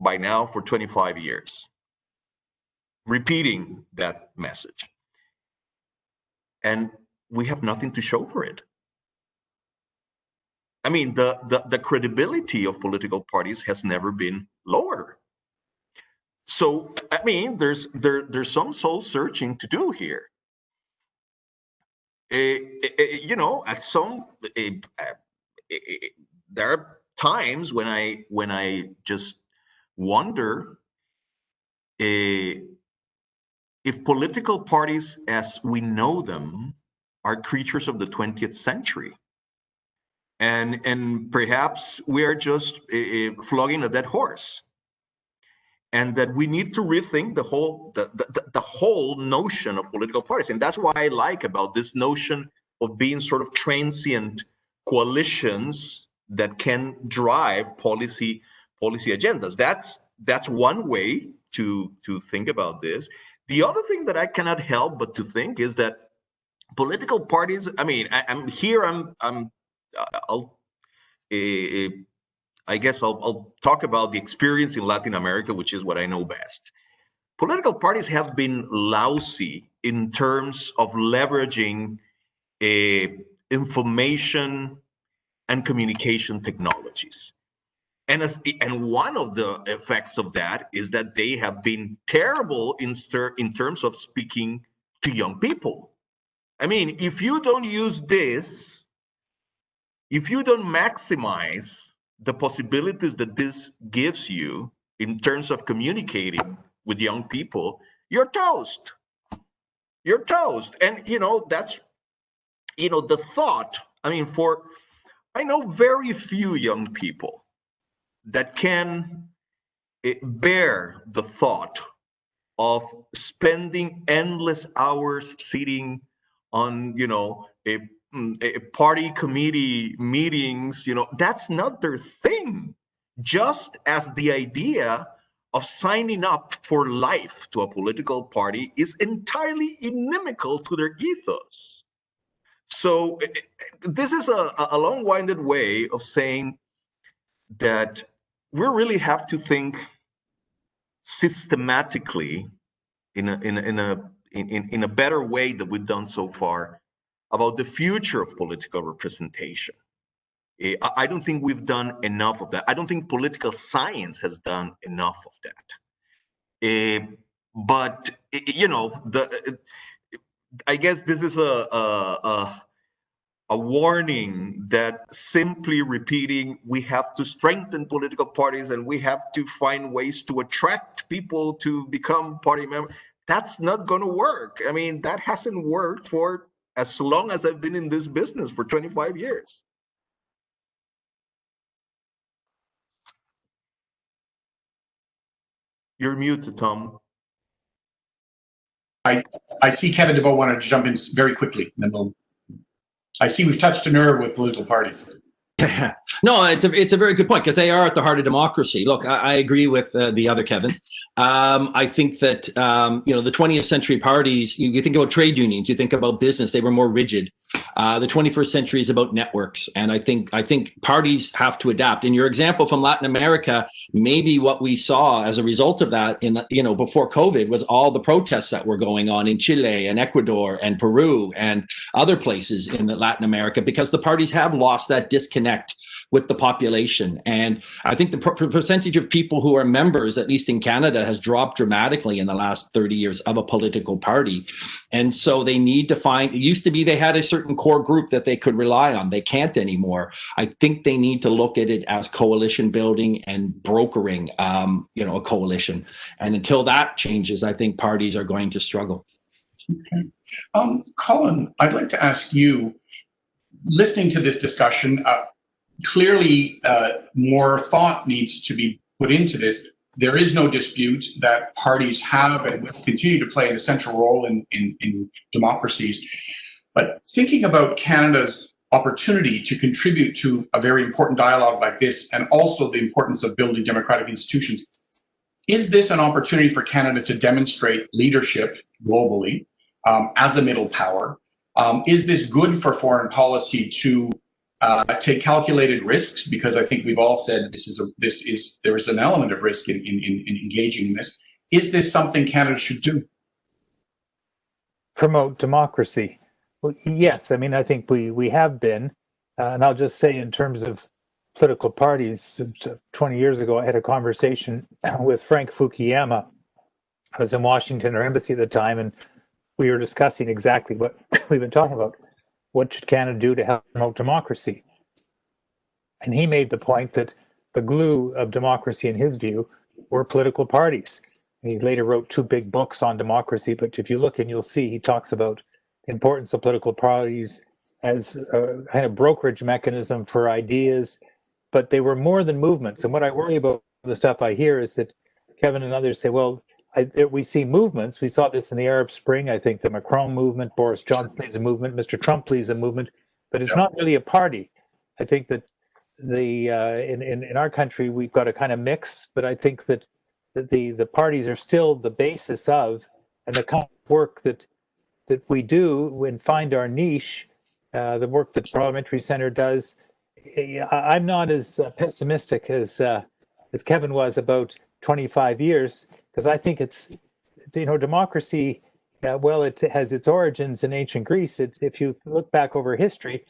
by now for 25 years repeating that message and we have nothing to show for it. I mean, the, the, the credibility of political parties has never been lower. So, I mean, there's there there's some soul searching to do here. Uh, uh, you know, at some there are times when I when I just wonder if political parties as we know them are creatures of the 20th century and and perhaps we are just uh, flogging a dead horse and that we need to rethink the whole the, the, the whole notion of political parties. And that's why i like about this notion of being sort of transient coalitions that can drive policy policy agendas. That's that's one way to to think about this the other thing that I cannot help but to think is that political parties. I mean, I, am here. I'm. I'm. Uh, I'll. Uh, I guess I'll, I'll talk about the experience in Latin America, which is what I know best. Political parties have been lousy in terms of leveraging uh, information and communication technologies. And, as, and one of the effects of that is that they have been terrible in, in terms of speaking to young people. I mean, if you don't use this, if you don't maximize the possibilities that this gives you in terms of communicating with young people, you're toast. You're toast. And, you know, that's, you know, the thought. I mean, for, I know very few young people that can eh, bear the thought of spending endless hours sitting on, you know, a, mm, a party committee meetings, you know, that's not their thing. Just as the idea of signing up for life to a political party is entirely inimical to their ethos. So eh, eh, this is a, a long-winded way of saying that we really have to think systematically in a in a, in a in, in a better way than we've done so far about the future of political representation. Eh, I don't think we've done enough of that. I don't think political science has done enough of that. Eh, but eh, you know, the I guess this is a a, a a warning that simply repeating we have to strengthen political parties and we have to find ways to attract people to become party members that's not going to work i mean that hasn't worked for as long as i've been in this business for 25 years you're muted tom I i see Kevin Deveaux wanted to jump in very quickly, and then we'll. I see we've touched a nerve with political parties. <laughs> no, it's a, it's a very good point because they are at the heart of democracy. Look, I, I agree with uh, the other Kevin. Um, I think that um, you know the 20th century parties. You, you think about trade unions, you think about business. They were more rigid. Uh, the 21st century is about networks, and I think I think parties have to adapt. In your example from Latin America, maybe what we saw as a result of that in the, you know before COVID was all the protests that were going on in Chile and Ecuador and Peru and other places in Latin America because the parties have lost that disconnect with the population. And I think the per- percentage of people who are members, at least in Canada, has dropped dramatically in the last 30 years of a political party. And so they need to find, it used to be they had a certain core group that they could rely on. They can't anymore. I think they need to look at it as coalition building and brokering, um, you know, a coalition. And until that changes, I think parties are going to struggle. Um, Colin, I'd like to ask you, listening to this discussion, uh, clearly uh, more thought needs to be put into this. There is no dispute that parties have and will continue to play an essential role in, in, in democracies. But thinking about Canada's opportunity to contribute to a very important dialogue like this, and also the importance of building democratic institutions, is this an opportunity for Canada to demonstrate leadership globally um, as a middle power? Um, is this good for foreign policy to uh, take calculated risks? Because I think we've all said this is a this is there is an element of risk in, in, in, in engaging in this. Is this something Canada should do? promote democracy. Well, yes, I mean, I think we we have been, uh, and I'll just say in terms of political parties, uh, 20 years ago, I had a conversation <clears throat> with Frank Fukuyama. I was in Washington, our embassy at the time, and we were discussing exactly what <coughs> we've been talking about. What should Canada do to help promote democracy? And he made the point that the glue of democracy, in his view, were political parties. He later wrote two big books on democracy, but if you look and you'll see, he talks about the importance of political parties as a kind of brokerage mechanism for ideas, but they were more than movements. And what I worry about the stuff I hear is that Kevin and others say, well, I, there- we see movements. We saw this in the Arab Spring. I think the Macron movement, Boris Johnson leads a movement, Mr. Trump leads a movement, but it's not really a party. I think that the uh, in, in in our country we've got a kind of mix, but I think that the the parties are still the basis of and the kind of work that that we do and find our niche. Uh, the work that the Parliamentary Center does. I- I'm not as pessimistic as uh, as Kevin was about 25 years because I think it's you know democracy. Uh, well, it has its origins in ancient Greece. If you look back over history,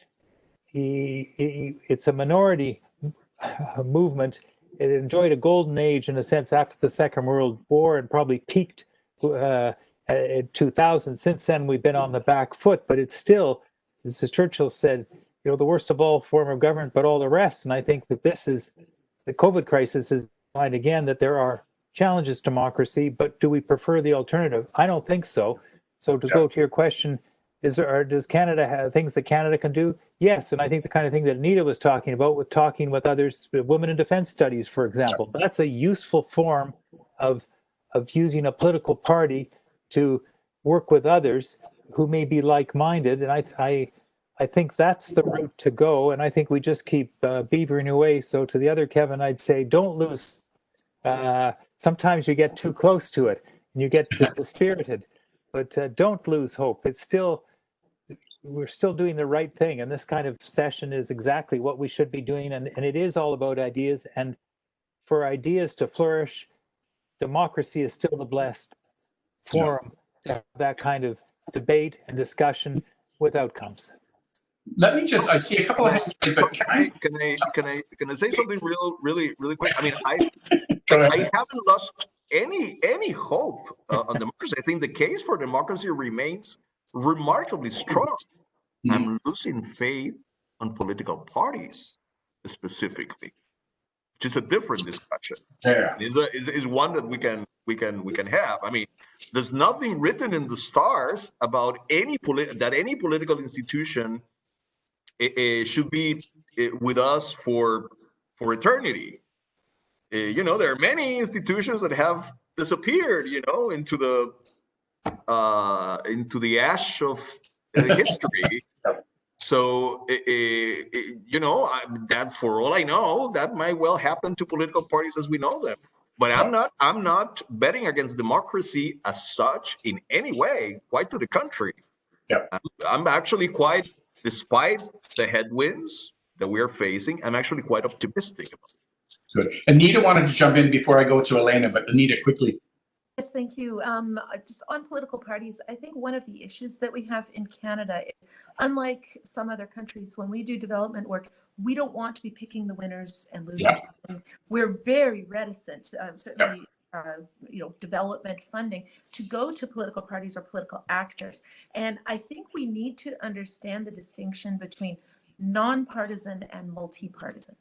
he, he, it's a minority uh, movement. It enjoyed a golden age in a sense after the Second World War and probably peaked uh, uh, in 2000. Since then, we've been on the back foot, but it's still, as Churchill said, you know, the worst of all form of government, but all the rest. And I think that this is the COVID crisis is find again that there are challenges democracy, but do we prefer the alternative? I don't think so. So to go to your question, is there does Canada have things that Canada can do? Yes, and I think the kind of thing that Anita was talking about with talking with others, women in defense studies, for example, that's a useful form of of using a political party to work with others who may be like-minded, and I I I think that's the route to go, and I think we just keep uh, beavering away. So to the other Kevin, I'd say don't lose. Uh, sometimes you get too close to it and you get dispirited, but uh, don't lose hope. It's still we're still doing the right thing, and this kind of session is exactly what we should be doing, and, and it is all about ideas. And for ideas to flourish, democracy is still the best forum to have that kind of debate and discussion with outcomes. Let me just, I see a couple of hands raised, but can I? Can I, can I, can I say something real, really, really quick? I mean, I, <laughs> I haven't lost any, any hope uh, on democracy. I think the case for democracy remains remarkably strong. I'm losing faith on political parties specifically, which is a different discussion. There. Is a, is, is one that we can, we can, we can have. I mean, there's nothing written in the stars about any polit, that any political institution should be eh, with us for, for eternity. Uh, you know, there are many institutions that have disappeared, you know, into the uh, into the ash of uh, <laughs> history. So, you know, I, that for all I know, that might well happen to political parties as we know them. But I'm not. I'm not betting against democracy as such in any way. Quite to the contrary. I'm, I'm actually quite, despite the headwinds that we are facing, I'm actually quite optimistic about. it. Good. Anita wanted to jump in before I go to Elena, but Anita, quickly. Yes, thank you. Um, just on political parties, I think one of the issues that we have in Canada is, unlike some other countries, when we do development work, we don't want to be picking the winners and losers. Yeah. We're very reticent, uh, certainly, uh, you know, development funding to go to political parties or political actors. And I think we need to understand the distinction between nonpartisan and multi-partisan.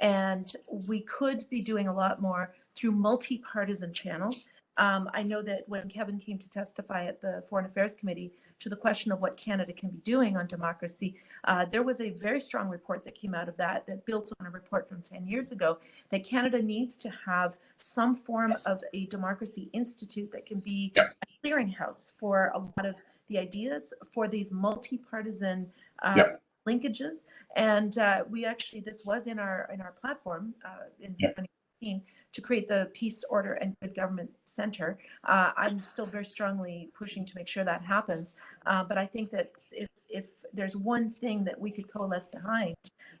And we could be doing a lot more through multi-partisan channels. Um, I know that when Kevin came to testify at the Foreign Affairs Committee to the question of what Canada can be doing on democracy, uh, there was a very strong report that came out of that that built on a report from 10 years ago that Canada needs to have some form of a democracy institute that can be Yep. a clearinghouse for a lot of the ideas for these multi-partisan uh, Yep. linkages. And uh, we actually, this was in our in our platform uh, in. 2018 to create the Peace, Order, and Good Government Center. Uh, I'm still very strongly pushing to make sure that happens. Uh, but I think that if, if there's one thing that we could coalesce behind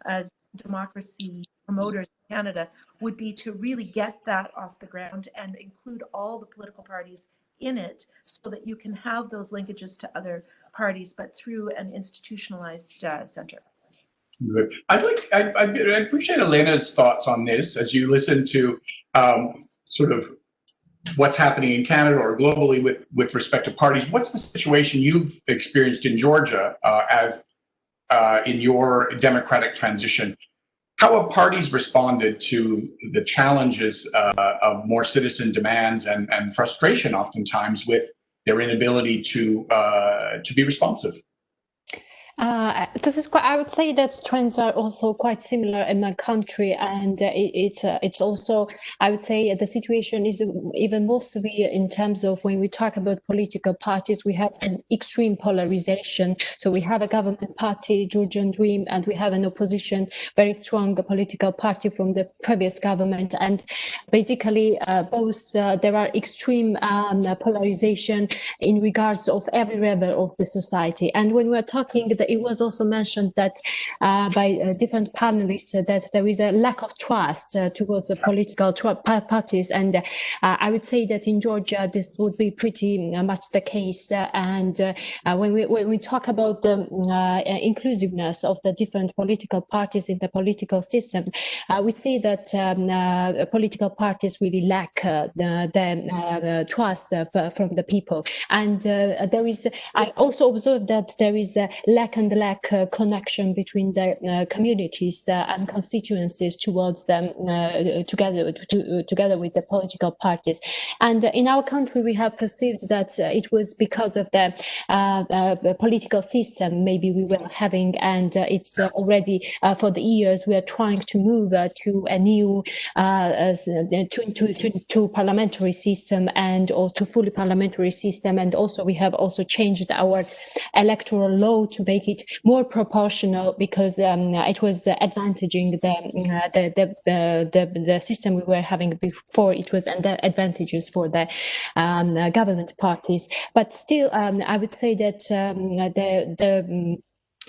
as democracy promoters in Canada would be to really get that off the ground and include all the political parties in it so that you can have those linkages to other parties, but through an institutionalized uh, center. Good. I'd like, I, I appreciate Elena's thoughts on this as you listen to um, sort of what's happening in Canada or globally with, with respect to parties. What's the situation you've experienced in Georgia uh, as uh, in your democratic transition? How have parties responded to the challenges uh, of more citizen demands and, and frustration oftentimes with their inability to uh, to be responsive? Uh, this is quite, I would say that trends are also quite similar in my country, and uh, it, it's uh, it's also I would say the situation is even more severe in terms of when we talk about political parties. We have an extreme polarization. So we have a government party, Georgian Dream, and we have an opposition, very strong political party from the previous government, and basically uh, both uh, there are extreme um, polarization in regards of every level of the society. And when we're talking the it was also mentioned that uh, by uh, different panelists that there is a lack of trust uh, towards the political parties, and uh, I would say that in Georgia this would be pretty uh, much the case. and uh, when we when we talk about the inclusiveness of the different political parties in the political system, we see that um, political parties really lack the, the trust from the people, and there is. I also observed that there is a lack and lack uh, connection between the uh, communities uh, and constituencies towards them uh, together to, together with the political parties. And in our country, we have perceived that uh, it was because of the uh, political system maybe we were having, and it's already for the years we are trying to move to a new to, to, to, to parliamentary system and or to fully parliamentary system and also we have also changed our electoral law to make it more proportional because um, it was advantaging the, uh, the, the, the, the, system we were having before. It was advantages for the um, government parties. But still, um, I would say that um, the, the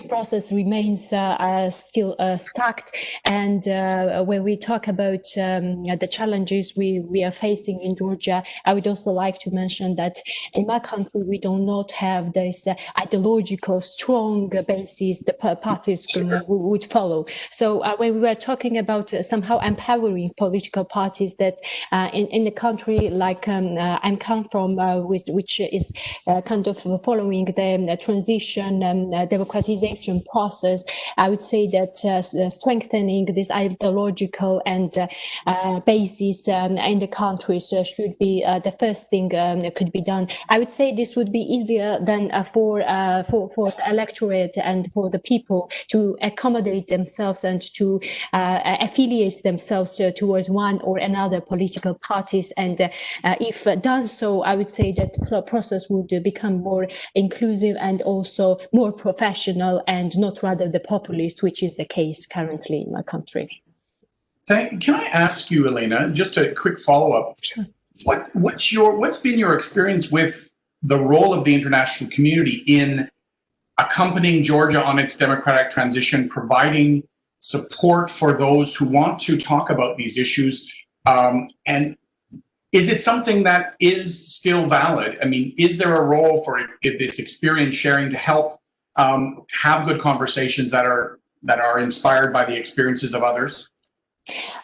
process remains uh, uh, still uh, stuck. And uh, when we talk about um, the challenges we, we are facing in Georgia, I would also like to mention that in my country, we do not have this uh, ideological strong basis the parties would follow. So uh, when we were talking about somehow empowering political parties that in, in the country like um, I'm come from, with, which is kind of following the transition and democratization process, I would say that uh, uh, strengthening this ideological and uh, uh basis um, in the countries should be the first thing um, that could be done. I would say this would be easier than for, for, for the electorate and for the people to accommodate themselves and to affiliate themselves towards one or another political parties. And if done so, I would say that the process would become more inclusive and also more professional and not rather the populist, which is the case currently in my country. Can I ask you, Elena, just a quick follow-up? Sure. What, what's your what's been your experience with the role of the international community in accompanying Georgia on its democratic transition, providing support for those who want to talk about these issues, um, and is it something that is still valid? I mean, is there a role for this experience sharing to help um, have good conversations that are that are inspired by the experiences of others?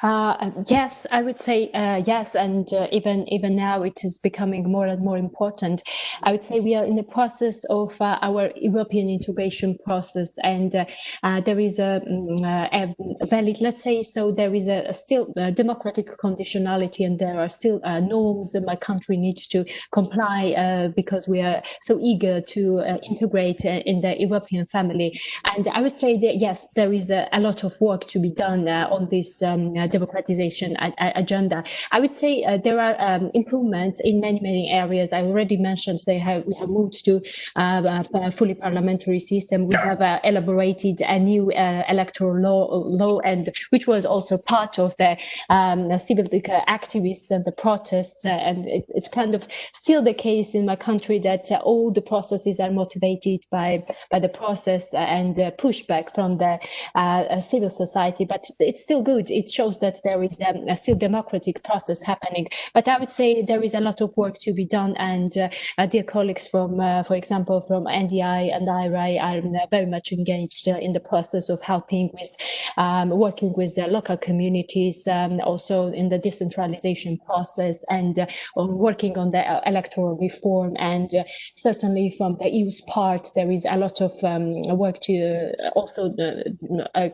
Uh, yes, I would say uh, yes, and uh, even even now it is becoming more and more important. I would say we are in the process of uh, our European integration process, and uh, uh, there is a, mm, a, valid, let's say, so there is a, a still democratic conditionality, and there are still norms that my country needs to comply because we are so eager to integrate in the European family. And I would say that yes, there is a, a lot of work to be done on this um, uh, democratization agenda. I would say uh, there are um, improvements in many, many areas. I already mentioned they have we have moved to uh, a fully parliamentary system. We have elaborated a new electoral law, law, and which was also part of the um, civil activists and the protests. and it, it's kind of still the case in my country that all the processes are motivated by by the process and the pushback from the uh, civil society. But it's still good it shows that there is um, a still democratic process happening. But I would say there is a lot of work to be done. And uh, uh dear colleagues from, uh, for example, from NDI and IRI are uh, very much engaged in the process of helping with um, working with the local communities, um, also in the decentralization process and uh, working on the electoral reform. And certainly from the EU's part, there is a lot of um, work to also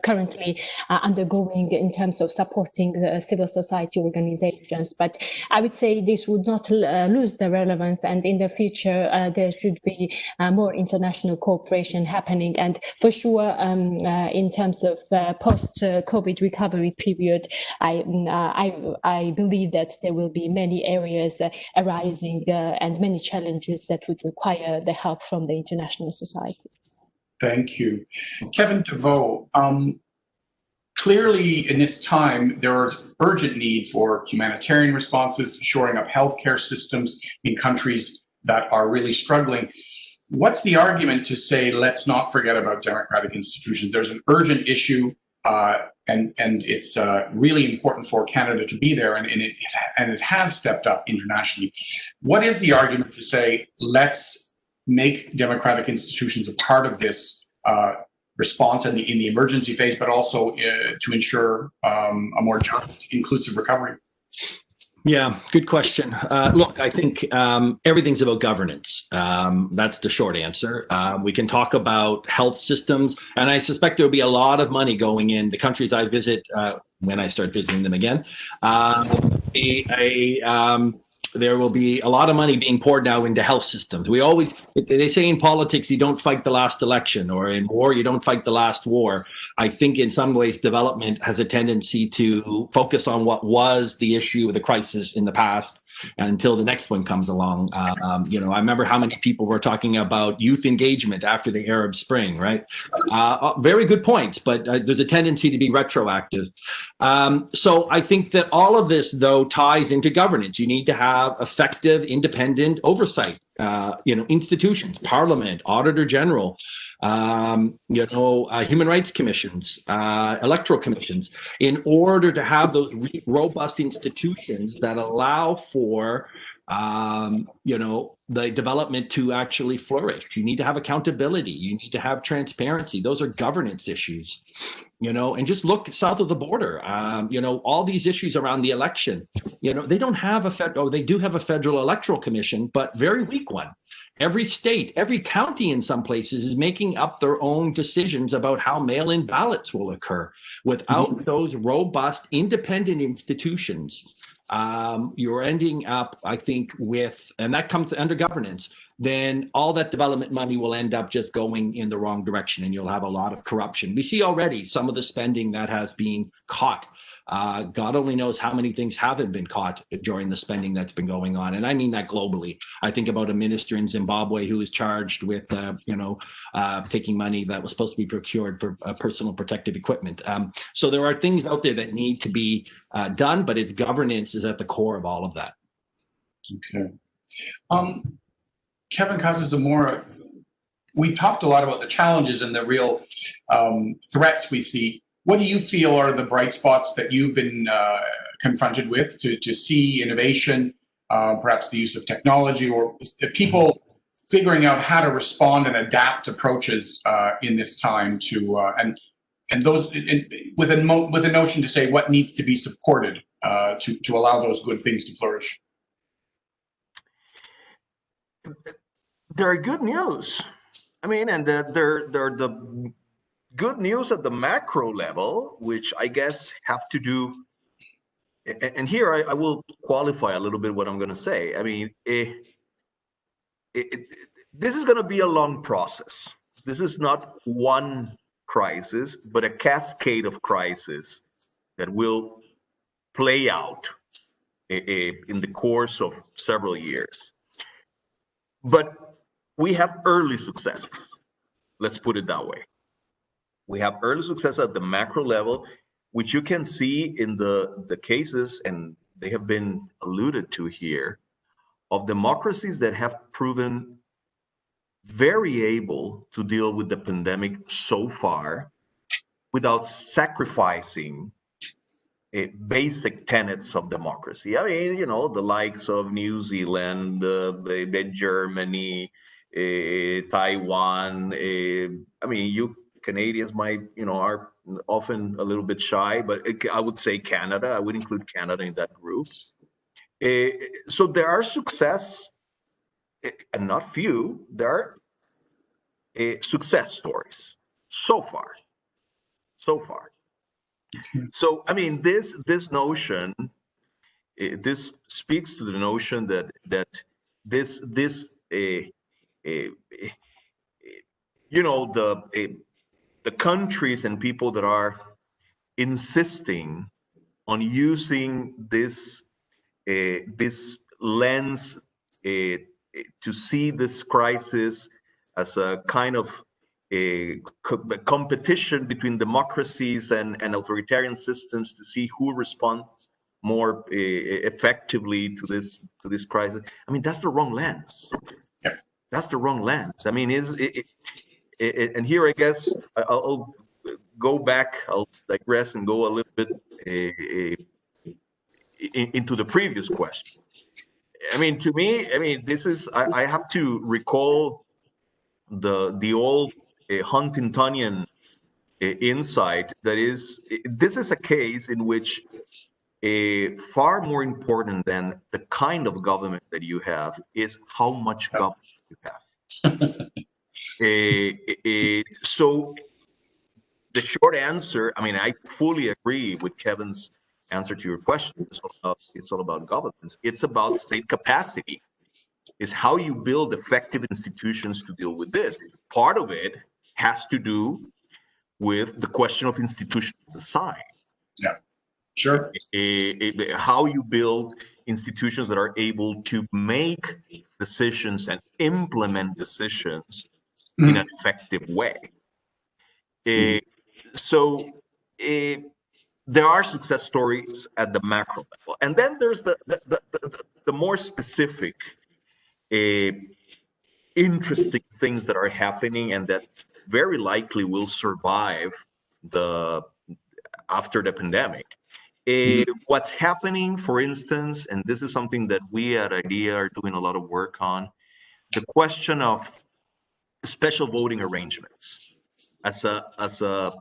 currently undergoing in terms of supporting the civil society organizations. But I would say this would not uh, lose the relevance and in the future uh, there should be uh, more international cooperation happening. And for sure, um, uh, in terms of uh, post-COVID recovery period, I, uh, I, I believe that there will be many areas arising and many challenges that would require the help from the international society. Thank you. Kevin Deveaux, um, Clearly, in this time, there is urgent need for humanitarian responses, shoring up healthcare systems in countries that are really struggling. what's the argument to say let's not forget about democratic institutions? There's an urgent issue, uh, and and it's uh, really important for Canada to be there, and, and it and it has stepped up internationally. What is the argument to say let's make democratic institutions a part of this uh, response in the emergency phase, but also uh, to ensure um, a more just, inclusive recovery? Yeah, good question. Uh, look, I think um, everything's about governance. Um, that's the short answer. Uh, we can talk about health systems, and I suspect there will be a lot of money going in the countries I visit uh, when I start visiting them again. Um, a, a um, there will be a lot of money being poured now into health systems. We always, they say in politics, you don't fight the last election, or in war, you don't fight the last war. I think in some ways, development has a tendency to focus on what was the issue, the crisis in the past, until the next one comes along. Uh, um, you know, I remember how many people were talking about youth engagement after the Arab Spring, right? Uh, very good points, but uh, there's a tendency to be retroactive. Um, so I think that all of this, though, ties into governance. You need to have effective, independent oversight. Uh, you know, institutions, Parliament, Auditor General, um, you know, uh, human rights commissions, uh, electoral commissions, in order to have those robust institutions that allow for, um, you know, the development to actually flourish. You need to have accountability. You need to have transparency. Those are governance issues, you know, and just look south of the border. Um, you know, all these issues around the election, you know, they don't have a federal, oh, they do have a federal electoral commission, but very weak one. Every state, every county in some places is making up their own decisions about how mail-in ballots will occur. Without mm -hmm. those robust, independent institutions, um, you're ending up, I think, with, and that comes under governance, then all that development money will end up just going in the wrong direction and you'll have a lot of corruption. We see already some of the spending that has been caught uh, God only knows how many things haven't been caught during the spending that's been going on. And I mean that globally. I think about a minister in Zimbabwe who was charged with, uh, you know, uh, taking money that was supposed to be procured for uh, personal protective equipment. Um, so there are things out there that need to be uh, done, but its governance is at the core of all of that. Okay. Um, Kevin Casas-Zamora, we talked a lot about the challenges and the real um, threats we see what do you feel are the bright spots that you've been uh, confronted with to, to see innovation, uh, perhaps the use of technology, or people figuring out how to respond and adapt approaches uh, in this time to uh, and and those in, with a with a notion to say what needs to be supported uh, to to allow those good things to flourish. There are good news. I mean, and they're, they're, the good news at the macro level, which I guess have to do, and here I, I will qualify a little bit what I'm going to say. I mean, it, it, it, this is going to be a long process. This is not one crisis, but a cascade of crises that will play out eh, eh, in the course of several years. But we have early successes. Let's put it that way. We have early success at the macro level, which you can see in the, the cases, and they have been alluded to here, of democracies that have proven very able to deal with the pandemic so far without sacrificing basic tenets of democracy. I mean, you know, the likes of New Zealand, uh, Germany, Taiwan. I mean, you Canadians might, you know, are often a little bit shy, but I would say Canada. I would include Canada in that group. Uh, so there are success, uh, and not few. There are uh, success stories so far, so far. So I mean, this this notion, this speaks to the notion that that this this a Eh, eh, eh, you know the the countries and people that are insisting on using this this lens to see this crisis as a kind of a competition between democracies and, and authoritarian systems to see who responds more uh, effectively to this to this crisis. I mean, that's the wrong lens. That's the wrong lens. I mean, is it, it, it, and here I guess I'll go back. I'll digress and go a little bit eh, eh, into the previous question. I mean, to me, I mean, this is I, I have to recall the the old uh, Huntingtonian uh, insight that is this is a case in which a far more important than the kind of government that you have is how much government you have. <laughs> Eh, eh, so the short answer, I mean, I fully agree with Kevin's answer to your question. It's all about, it's all about governance. It's about state capacity. Is how you build effective institutions to deal with this. Part of it has to do with the question of institutional design. Sure. How you build institutions that are able to make decisions and implement decisions in an effective way. Eh, so there are success stories at the macro level, and then there's the the, the, the, the more specific, interesting things that are happening and that very likely will survive the after the pandemic. Eh, what's happening, for instance, and this is something that we at IDEA are doing a lot of work on, the question of special voting arrangements as a as a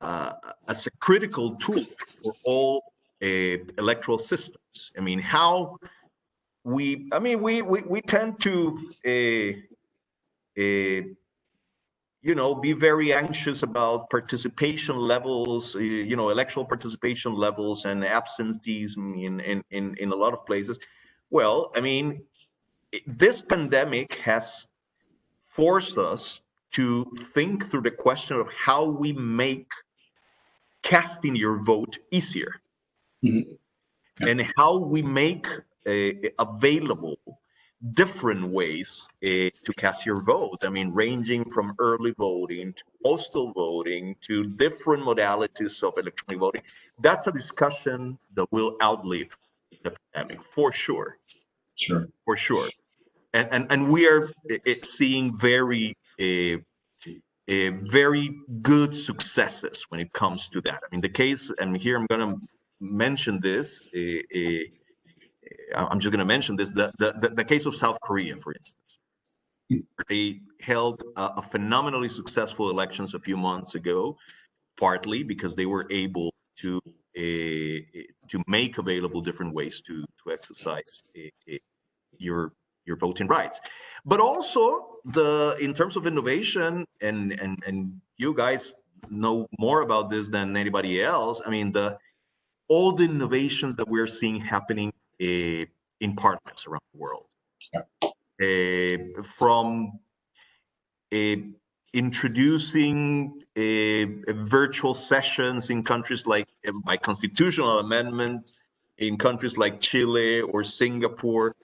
uh, as a critical tool for all uh, electoral systems. I mean, how we, I mean, we we, we tend to, uh, uh, you know, be very anxious about participation levels, uh, you know, electoral participation levels and absenteeism in in in, in a lot of places. Well, I mean, this pandemic has forced us to think through the question of how we make casting your vote easier Mhm. and how we make uh, available different ways uh, to cast your vote. I mean, ranging from early voting to postal voting to different modalities of electronic voting. That's a discussion that will outlive the pandemic for sure Sure. for sure. And and and we are uh, uh, seeing very uh, uh, very good successes when it comes to that. I mean, the case, and here I'm going to mention this. I'm just going to mention this. The, the the case of South Korea, for instance, they held a, a phenomenally successful elections a few months ago, partly because they were able to uh, to make available different ways to to exercise uh, your your voting rights but also the in terms of innovation and and and you guys know more about this than anybody else i mean the all the innovations that we're seeing happening in parliaments around the world uh, from uh, introducing virtual sessions in countries like by constitutional amendment in countries like Chile or Singapore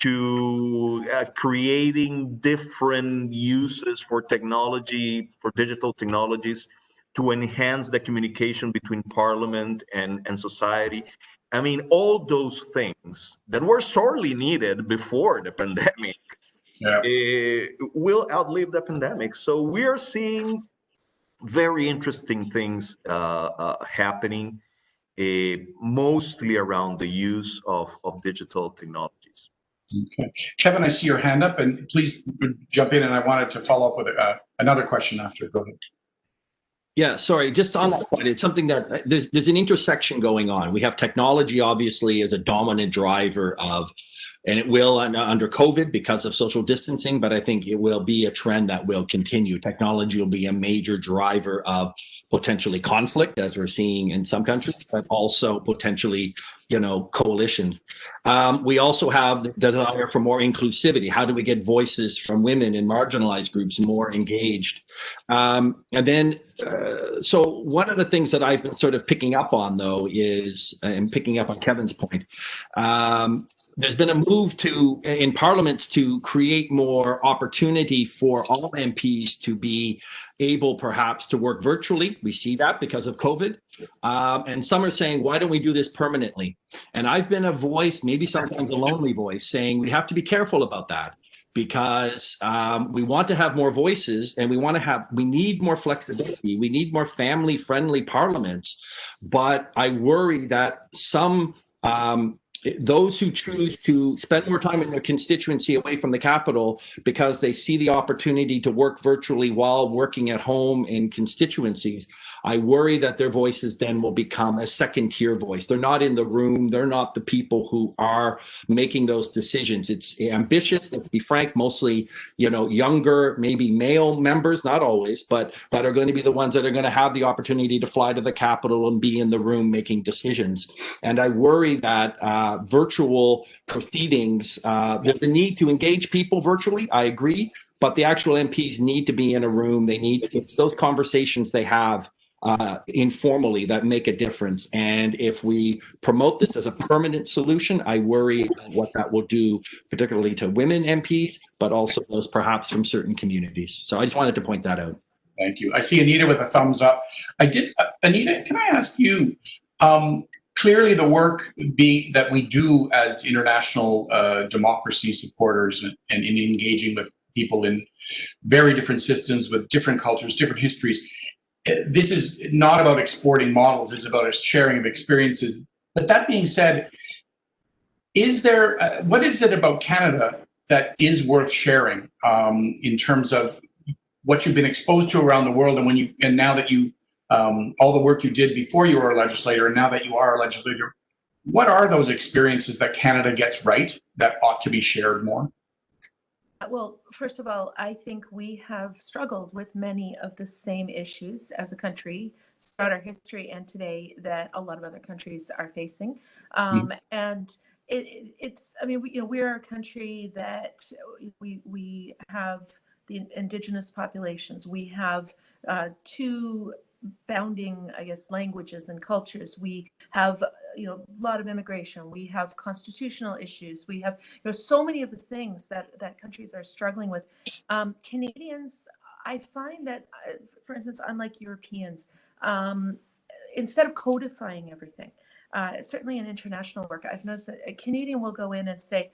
to uh, creating different uses for technology, for digital technologies to enhance the communication between parliament and, and society. I mean, all those things that were sorely needed before the pandemic Yeah. uh, will outlive the pandemic. So we are seeing very interesting things uh, uh, happening, uh, mostly around the use of, of digital technologies. Okay. Kevin, I see your hand up and please jump in. And I wanted to follow up with uh, another question after. Go ahead. Yeah, sorry, just on that point, it's something that there's there's an intersection going on. We have technology obviously as a dominant driver of and it will under COVID because of social distancing, but I think it will be a trend that will continue. Technology will be a major driver of potentially conflict, as we're seeing in some countries, but also potentially, you know, coalitions. Um, we also have the desire for more inclusivity. How do we get voices from women and marginalized groups more engaged? Um, and then, uh, so one of the things that I've been sort of picking up on, though, is and picking up on Kevin's point. Um, there's been a move to in parliaments to create more opportunity for all MPs to be able perhaps to work virtually. We see that because of COVID. Um, and some are saying, why don't we do this permanently? And I've been a voice, maybe sometimes a lonely voice, saying we have to be careful about that because um, we want to have more voices and we want to have we need more flexibility we need more family friendly parliaments but i worry that some um, those who choose to spend more time in their constituency away from the capital because they see the opportunity to work virtually while working at home in constituencies I worry that their voices then will become a second tier voice. They're not in the room. They're not the people who are making those decisions. It's ambitious. Let's be frank, mostly, you know, younger, maybe male members, not always, but that are going to be the ones that are going to have the opportunity to fly to the capital and be in the room making decisions. And I worry that uh, virtual proceedings, uh, there's a need to engage people virtually. I agree but the actual MPs need to be in a room. They need it's those conversations they have uh, informally that make a difference. And if we promote this as a permanent solution, I worry what that will do, particularly to women MPs, but also those perhaps from certain communities. So I just wanted to point that out. Thank you. I see Anita with a thumbs up. I did, uh, Anita, can I ask you, um, clearly the work be that we do as international uh, democracy supporters and, and in engaging with people in very different systems with different cultures, different histories, this is not about exporting models, it's about a sharing of experiences. But that being said, is there, uh, what is it about Canada that is worth sharing um, in terms of what you've been exposed to around the world and when you, and now that you, um, all the work you did before you were a legislator and now that you are a legislator, what are those experiences that Canada gets right that ought to be shared more? Well, first of all, I think we have struggled with many of the same issues as a country throughout our history and today that a lot of other countries are facing. Um, mm. And it, it's, I mean, we, you know, we're a country that we, we have the indigenous populations. We have uh, two founding, I guess, languages and cultures. We have, you know, a lot of immigration. We have constitutional issues. We have, you know, so many of the things that that countries are struggling with. Um, Canadians, I find that, uh, for instance, unlike Europeans, um, instead of codifying everything, uh, certainly in international work, I've noticed that a Canadian will go in and say,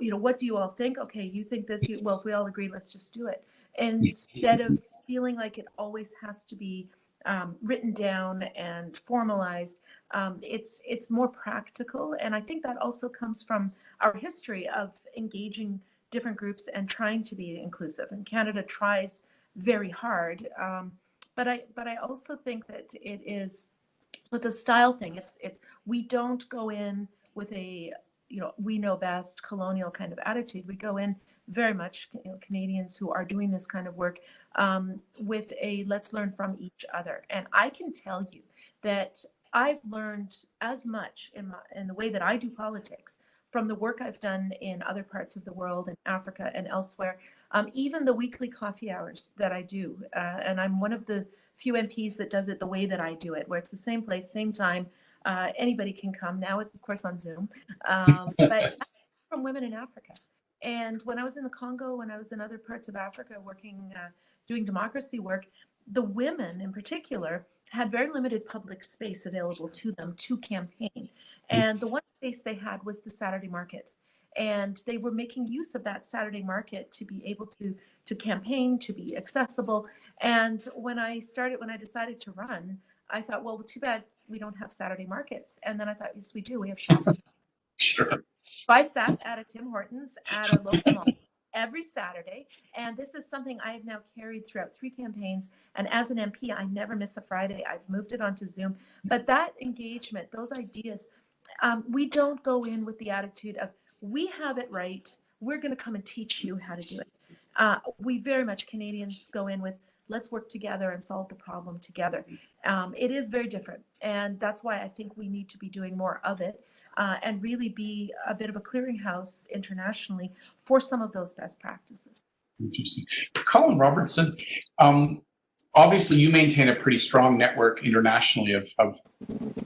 you know, what do you all think? Okay, you think this. You, well, if we all agree, let's just do it. Instead of feeling like it always has to be um, written down and formalized. Um, it's it's more practical, and I think that also comes from our history of engaging different groups and trying to be inclusive. And Canada tries very hard, um, but I but I also think that it is it's a style thing. It's it's we don't go in with a you know we know best colonial kind of attitude. We go in very much Canadians who are doing this kind of work um, with a let's learn from each other. And I can tell you that I've learned as much in, my, in the way that I do politics from the work I've done in other parts of the world, in Africa and elsewhere, um, even the weekly coffee hours that I do. Uh, and I'm one of the few MPs that does it the way that I do it, where it's the same place, same time. Uh, anybody can come. Now it's, of course, on Zoom. Um, <laughs> but from women in Africa. And when I was in the Congo, when I was in other parts of Africa working, uh, doing democracy work, the women in particular had very limited public space available to them to campaign. And the one space they had was the Saturday market. And they were making use of that Saturday market to be able to to campaign, to be accessible. And when I started, when I decided to run, I thought, well, too bad we don't have Saturday markets. And then I thought, yes, we do. We have shopping. Sure. I sat at a Tim Hortons at a local mall <coughs> every Saturday. And this is something I have now carried throughout three campaigns. And as an MP, I never miss a Friday. I've moved it onto Zoom. But that engagement, those ideas, um, we don't go in with the attitude of, we have it right. We're going to come and teach you how to do it. Uh, we very much Canadians go in with, let's work together and solve the problem together. Um, it is very different. And that's why I think we need to be doing more of it uh, and really be a bit of a clearinghouse internationally for some of those best practices. Interesting. Colin Robertson, um, obviously you maintain a pretty strong network internationally of, of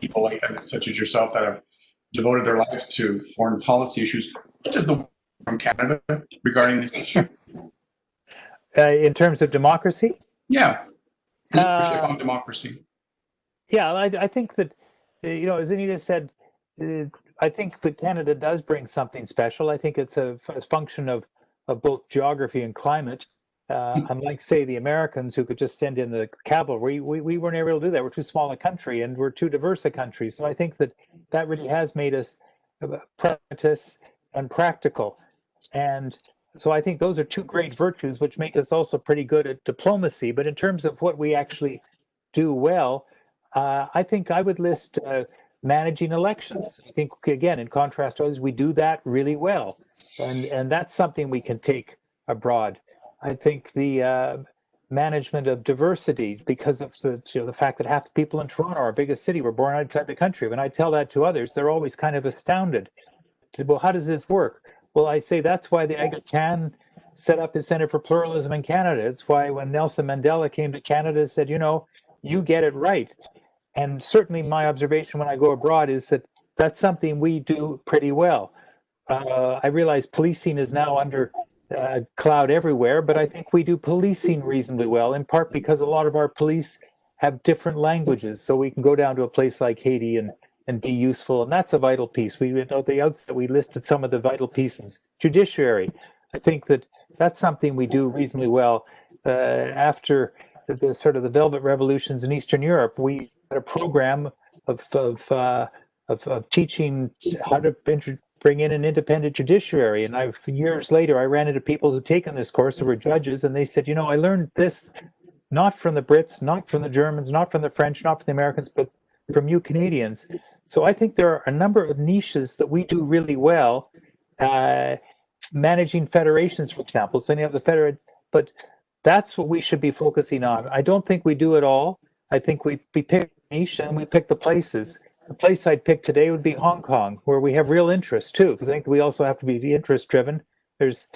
people like such as yourself that have devoted their lives to foreign policy issues. What does the from Canada regarding this issue? Uh, in terms of democracy? Yeah. Uh, on democracy. Yeah, I, I think that, uh, you know, as Anita said, I think that Canada does bring something special. I think it's a, a function of of both geography and climate. Uh, unlike, say, the Americans who could just send in the cavalry, we, we weren't able to do that. We're too small a country and we're too diverse a country. So I think that that really has made us uh, pragmatists and practical. And so I think those are two great virtues, which make us also pretty good at diplomacy. But in terms of what we actually do well, uh, I think I would list uh, managing elections. I think, again, in contrast to others, we do that really well. And, and that's something we can take abroad. I think the uh, management of diversity, because of the, you know, the fact that half the people in Toronto, our biggest city, were born outside the country. When I tell that to others, they're always kind of astounded. Well, how does this work? Well, I say that's why the Aga Khan set up his Center for Pluralism in Canada. It's why when Nelson Mandela came to Canada, said, you know, you get it right. And certainly my observation when I go abroad is that that's something we do pretty well. Uh, I realize policing is now under uh, cloud everywhere, but I think we do policing reasonably well, in part because a lot of our police have different languages. So we can go down to a place like Haiti and, and be useful. And that's a vital piece. We know the outset we listed some of the vital pieces. Judiciary, I think that that's something we do reasonably well. Uh, after the, the, sort of the velvet revolutions in Eastern Europe, we a program of, of, uh, of, of teaching how to bring in an independent judiciary. And I, years later, I ran into people who'd taken this course who were judges, and they said, you know, I learned this not from the Brits, not from the Germans, not from the French, not from the Americans, but from you Canadians. So I think there are a number of niches that we do really well. Uh, managing federations, for example, setting up the federate, but that's what we should be focusing on. I don't think we do it all. I think we, we pick niche and we pick the places. The place I'd pick today would be Hong Kong, where we have real interest too, because I think we also have to be interest driven. There's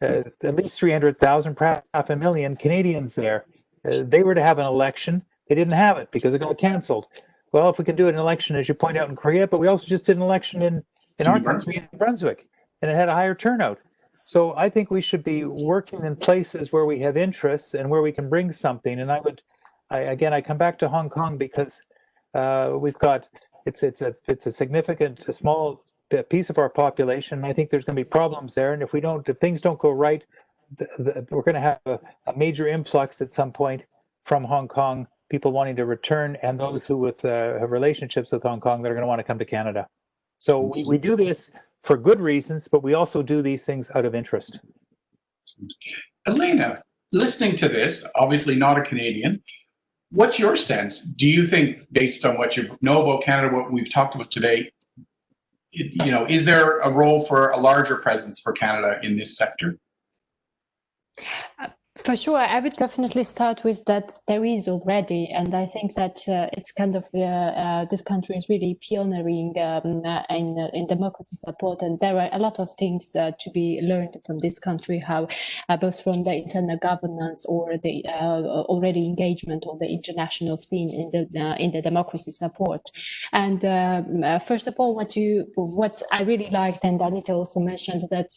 uh, at least 300,000, perhaps half a million Canadians there. Uh, they were to have an election. They didn't have it because it got canceled. Well, if we can do an election, as you point out in Korea, but we also just did an election in, in our country, in Brunswick, and it had a higher turnout. So I think we should be working in places where we have interests and where we can bring something. And I would, I, again, I come back to Hong Kong because uh, we've got it's it's a it's a significant, a small piece of our population. I think there's going to be problems there, and if we don't, if things don't go right, the, the, we're going to have a, a, major influx at some point from Hong Kong, people wanting to return, and those who with uh, have relationships with Hong Kong that are going to want to come to Canada. So we, we do this for good reasons, but we also do these things out of interest. Elena, listening to this, obviously not a Canadian, what's your sense? Do you think, based on what you know about Canada, what we've talked about today, you know, is there a role for a larger presence for Canada in this sector? Uh, For sure, I would definitely start with that there is already, and I think that uh, it's kind of uh, uh, this country is really pioneering um, uh, in uh, in democracy support, and there are a lot of things uh, to be learned from this country, how both from the internal governance or the already engagement on the international scene in the in the democracy support. And um, first of all, what you what I really liked, and Anita also mentioned that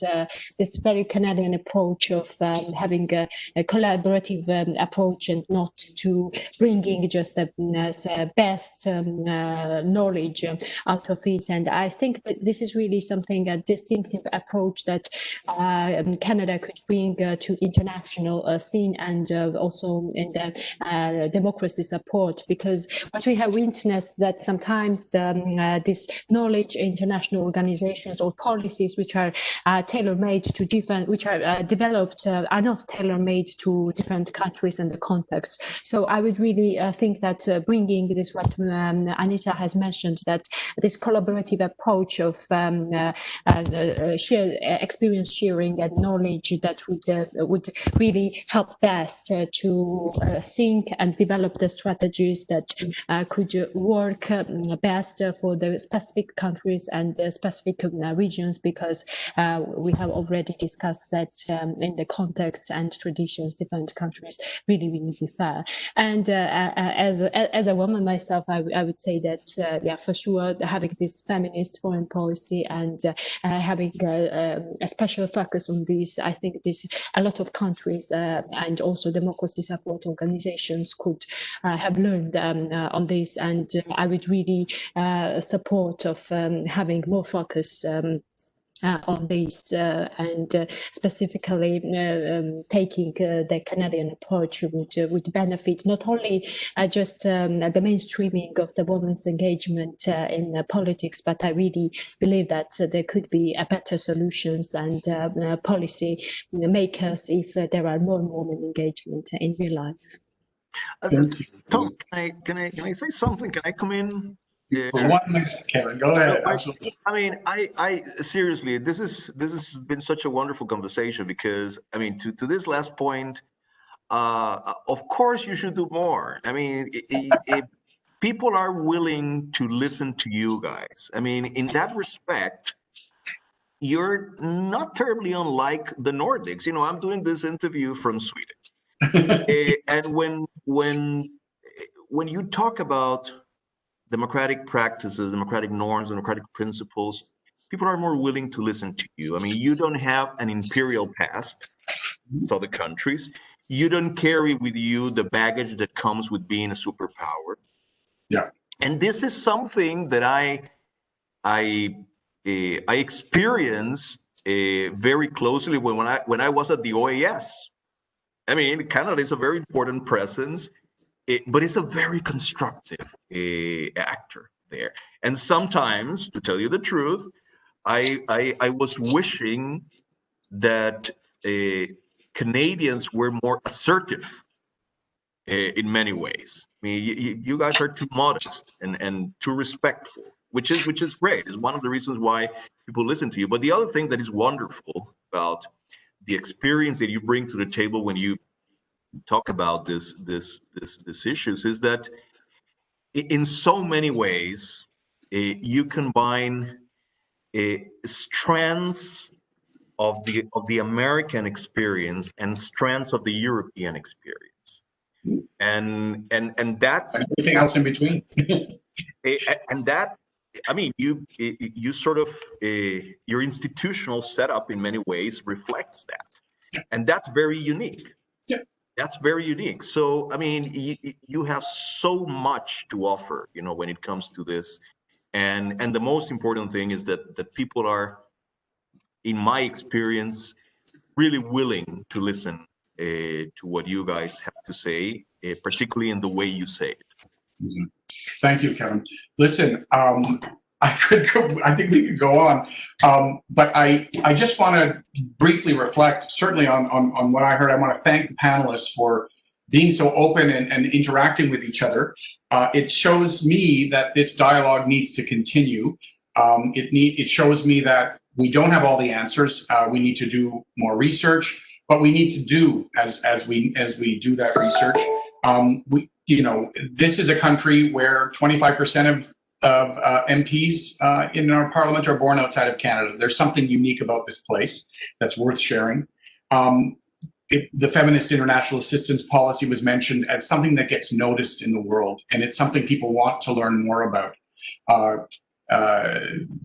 this very Canadian approach of um, having a collaborative um, approach and not to bringing just the uh, best um, uh, knowledge out of it. And I think that this is really something, a distinctive approach that uh, um, Canada could bring to international scene and also in the democracy support, because what we have witnessed that sometimes the, um, this knowledge international organizations or policies which are tailor-made to different, which are developed, are not tailor-made to different countries and the context. So I would really uh, think that uh, bringing this, what um, Anita has mentioned, that this collaborative approach of um, uh, uh, uh share, uh, experience sharing and knowledge that would would really help best to think and develop the strategies that could work um, best for the specific countries and the specific regions because we have already discussed that um, in the context and tradition situations, different countries really, really differ. And uh, uh, uh as, as a woman myself, I, I would say that, uh, yeah, for sure, having this feminist foreign policy and uh, having a, um, a, special focus on this, I think this a lot of countries and also democracy support organizations could have learned um, on this. And I would really support of um, having more focus um, uh, on this uh, and uh, specifically uh, um, taking uh, the Canadian approach would uh, would benefit not only uh, just um, the mainstreaming of the women's engagement uh, in uh, politics, but I really believe that uh, there could be uh, better solutions and uh, uh, policy makers if uh, there are more women engagement in real life. Uh, Tom, can I, can I, can I say something? Can I come in? Yeah. For one minute, Kevin, go ahead. I- Absolutely. I mean, I, I seriously, this is this has been such a wonderful conversation because I mean, to to this last point, uh, of course you should do more. I mean, i- i- if people are willing to listen to you guys, I mean, in that respect, you're not terribly unlike the Nordics. You know, I'm doing this interview from Sweden. <laughs> Eh, and when when when you talk about democratic practices, democratic norms, democratic principles, people are more willing to listen to you. I mean, you don't have an imperial past, so the countries. You don't carry with you the baggage that comes with being a superpower. Yeah. And this is something that I I eh, I experienced eh, very closely when, when I when I was at the OAS. I mean, Canada is a very important presence, it, but it's a very constructive uh, actor there. And sometimes, to tell you the truth, I I, I was wishing that uh, Canadians were more assertive uh, in many ways. I mean, you, you- guys are too modest and, and too respectful, which is which is great. It's one of the reasons why people listen to you. But the other thing that is wonderful about the experience that you bring to the table when you talk about this this this this issues is that in so many ways uh, you combine uh, strands of the of the American experience and strands of the European experience and and and that Everything else in between. <laughs> And that i mean you you sort of uh, your institutional setup in many ways reflects that and that's very unique Yeah. That's very unique. So i mean you, you have so much to offer you know when it comes to this. And and the most important thing is that that people are in my experience really willing to listen uh, to what you guys have to say uh, particularly in the way you say it. Thank you, Kevin. Listen, um, I could go, I think we could go on. Um, but I, I just want to briefly reflect certainly on, on, on what I heard. I want to thank the panelists for being so open and, and interacting with each other. Uh, it shows me that this dialogue needs to continue. Um, it need, it shows me that we don't have all the answers. Uh, we need to do more research, but we need to do as, as we, as we do that research. Um, we, you know, this is a country where 25% of of uh, MPs uh, in our parliament are born outside of Canada. There's something unique about this place that's worth sharing. Um, it, the feminist international assistance policy was mentioned as something that gets noticed in the world, and it's something people want to learn more about. Uh, uh,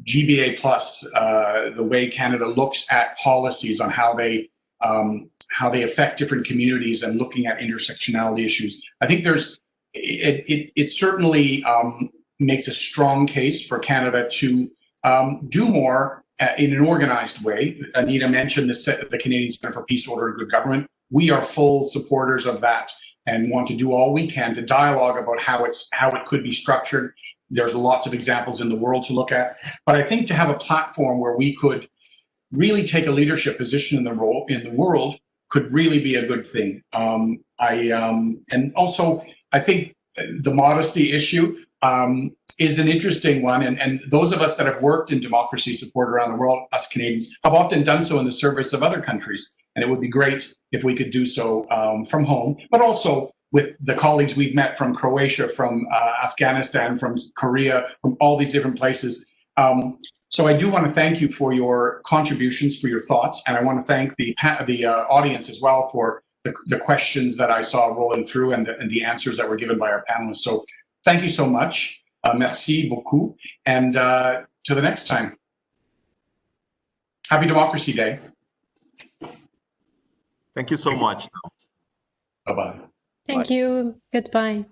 GBA plus, uh, the way Canada looks at policies on how they um, how they affect different communities and looking at intersectionality issues. I think there's it it, it certainly um, makes a strong case for Canada to um, do more uh, in an organized way. Anita mentioned the, the Canadian Center for Peace, Order, and Good Government. We are full supporters of that and want to do all we can to dialogue about how it's how it could be structured. There's lots of examples in the world to look at, but I think to have a platform where we could really take a leadership position in the role in the world could really be a good thing. Um, I um, and also I think the modesty issue um, is an interesting one. And, and those of us that have worked in democracy support around the world, us Canadians, have often done so in the service of other countries. And it would be great if we could do so um, from home, but also with the colleagues we've met from Croatia, from uh, Afghanistan, from Korea, from all these different places. Um, so I do want to thank you for your contributions, for your thoughts, and I want to thank the the uh, audience as well for the, the questions that I saw rolling through and the, and the answers that were given by our panelists. So thank you so much. Uh, merci beaucoup. And uh, to the next time. Happy Democracy Day. thank you so much Bye-bye. Thank you. Goodbye.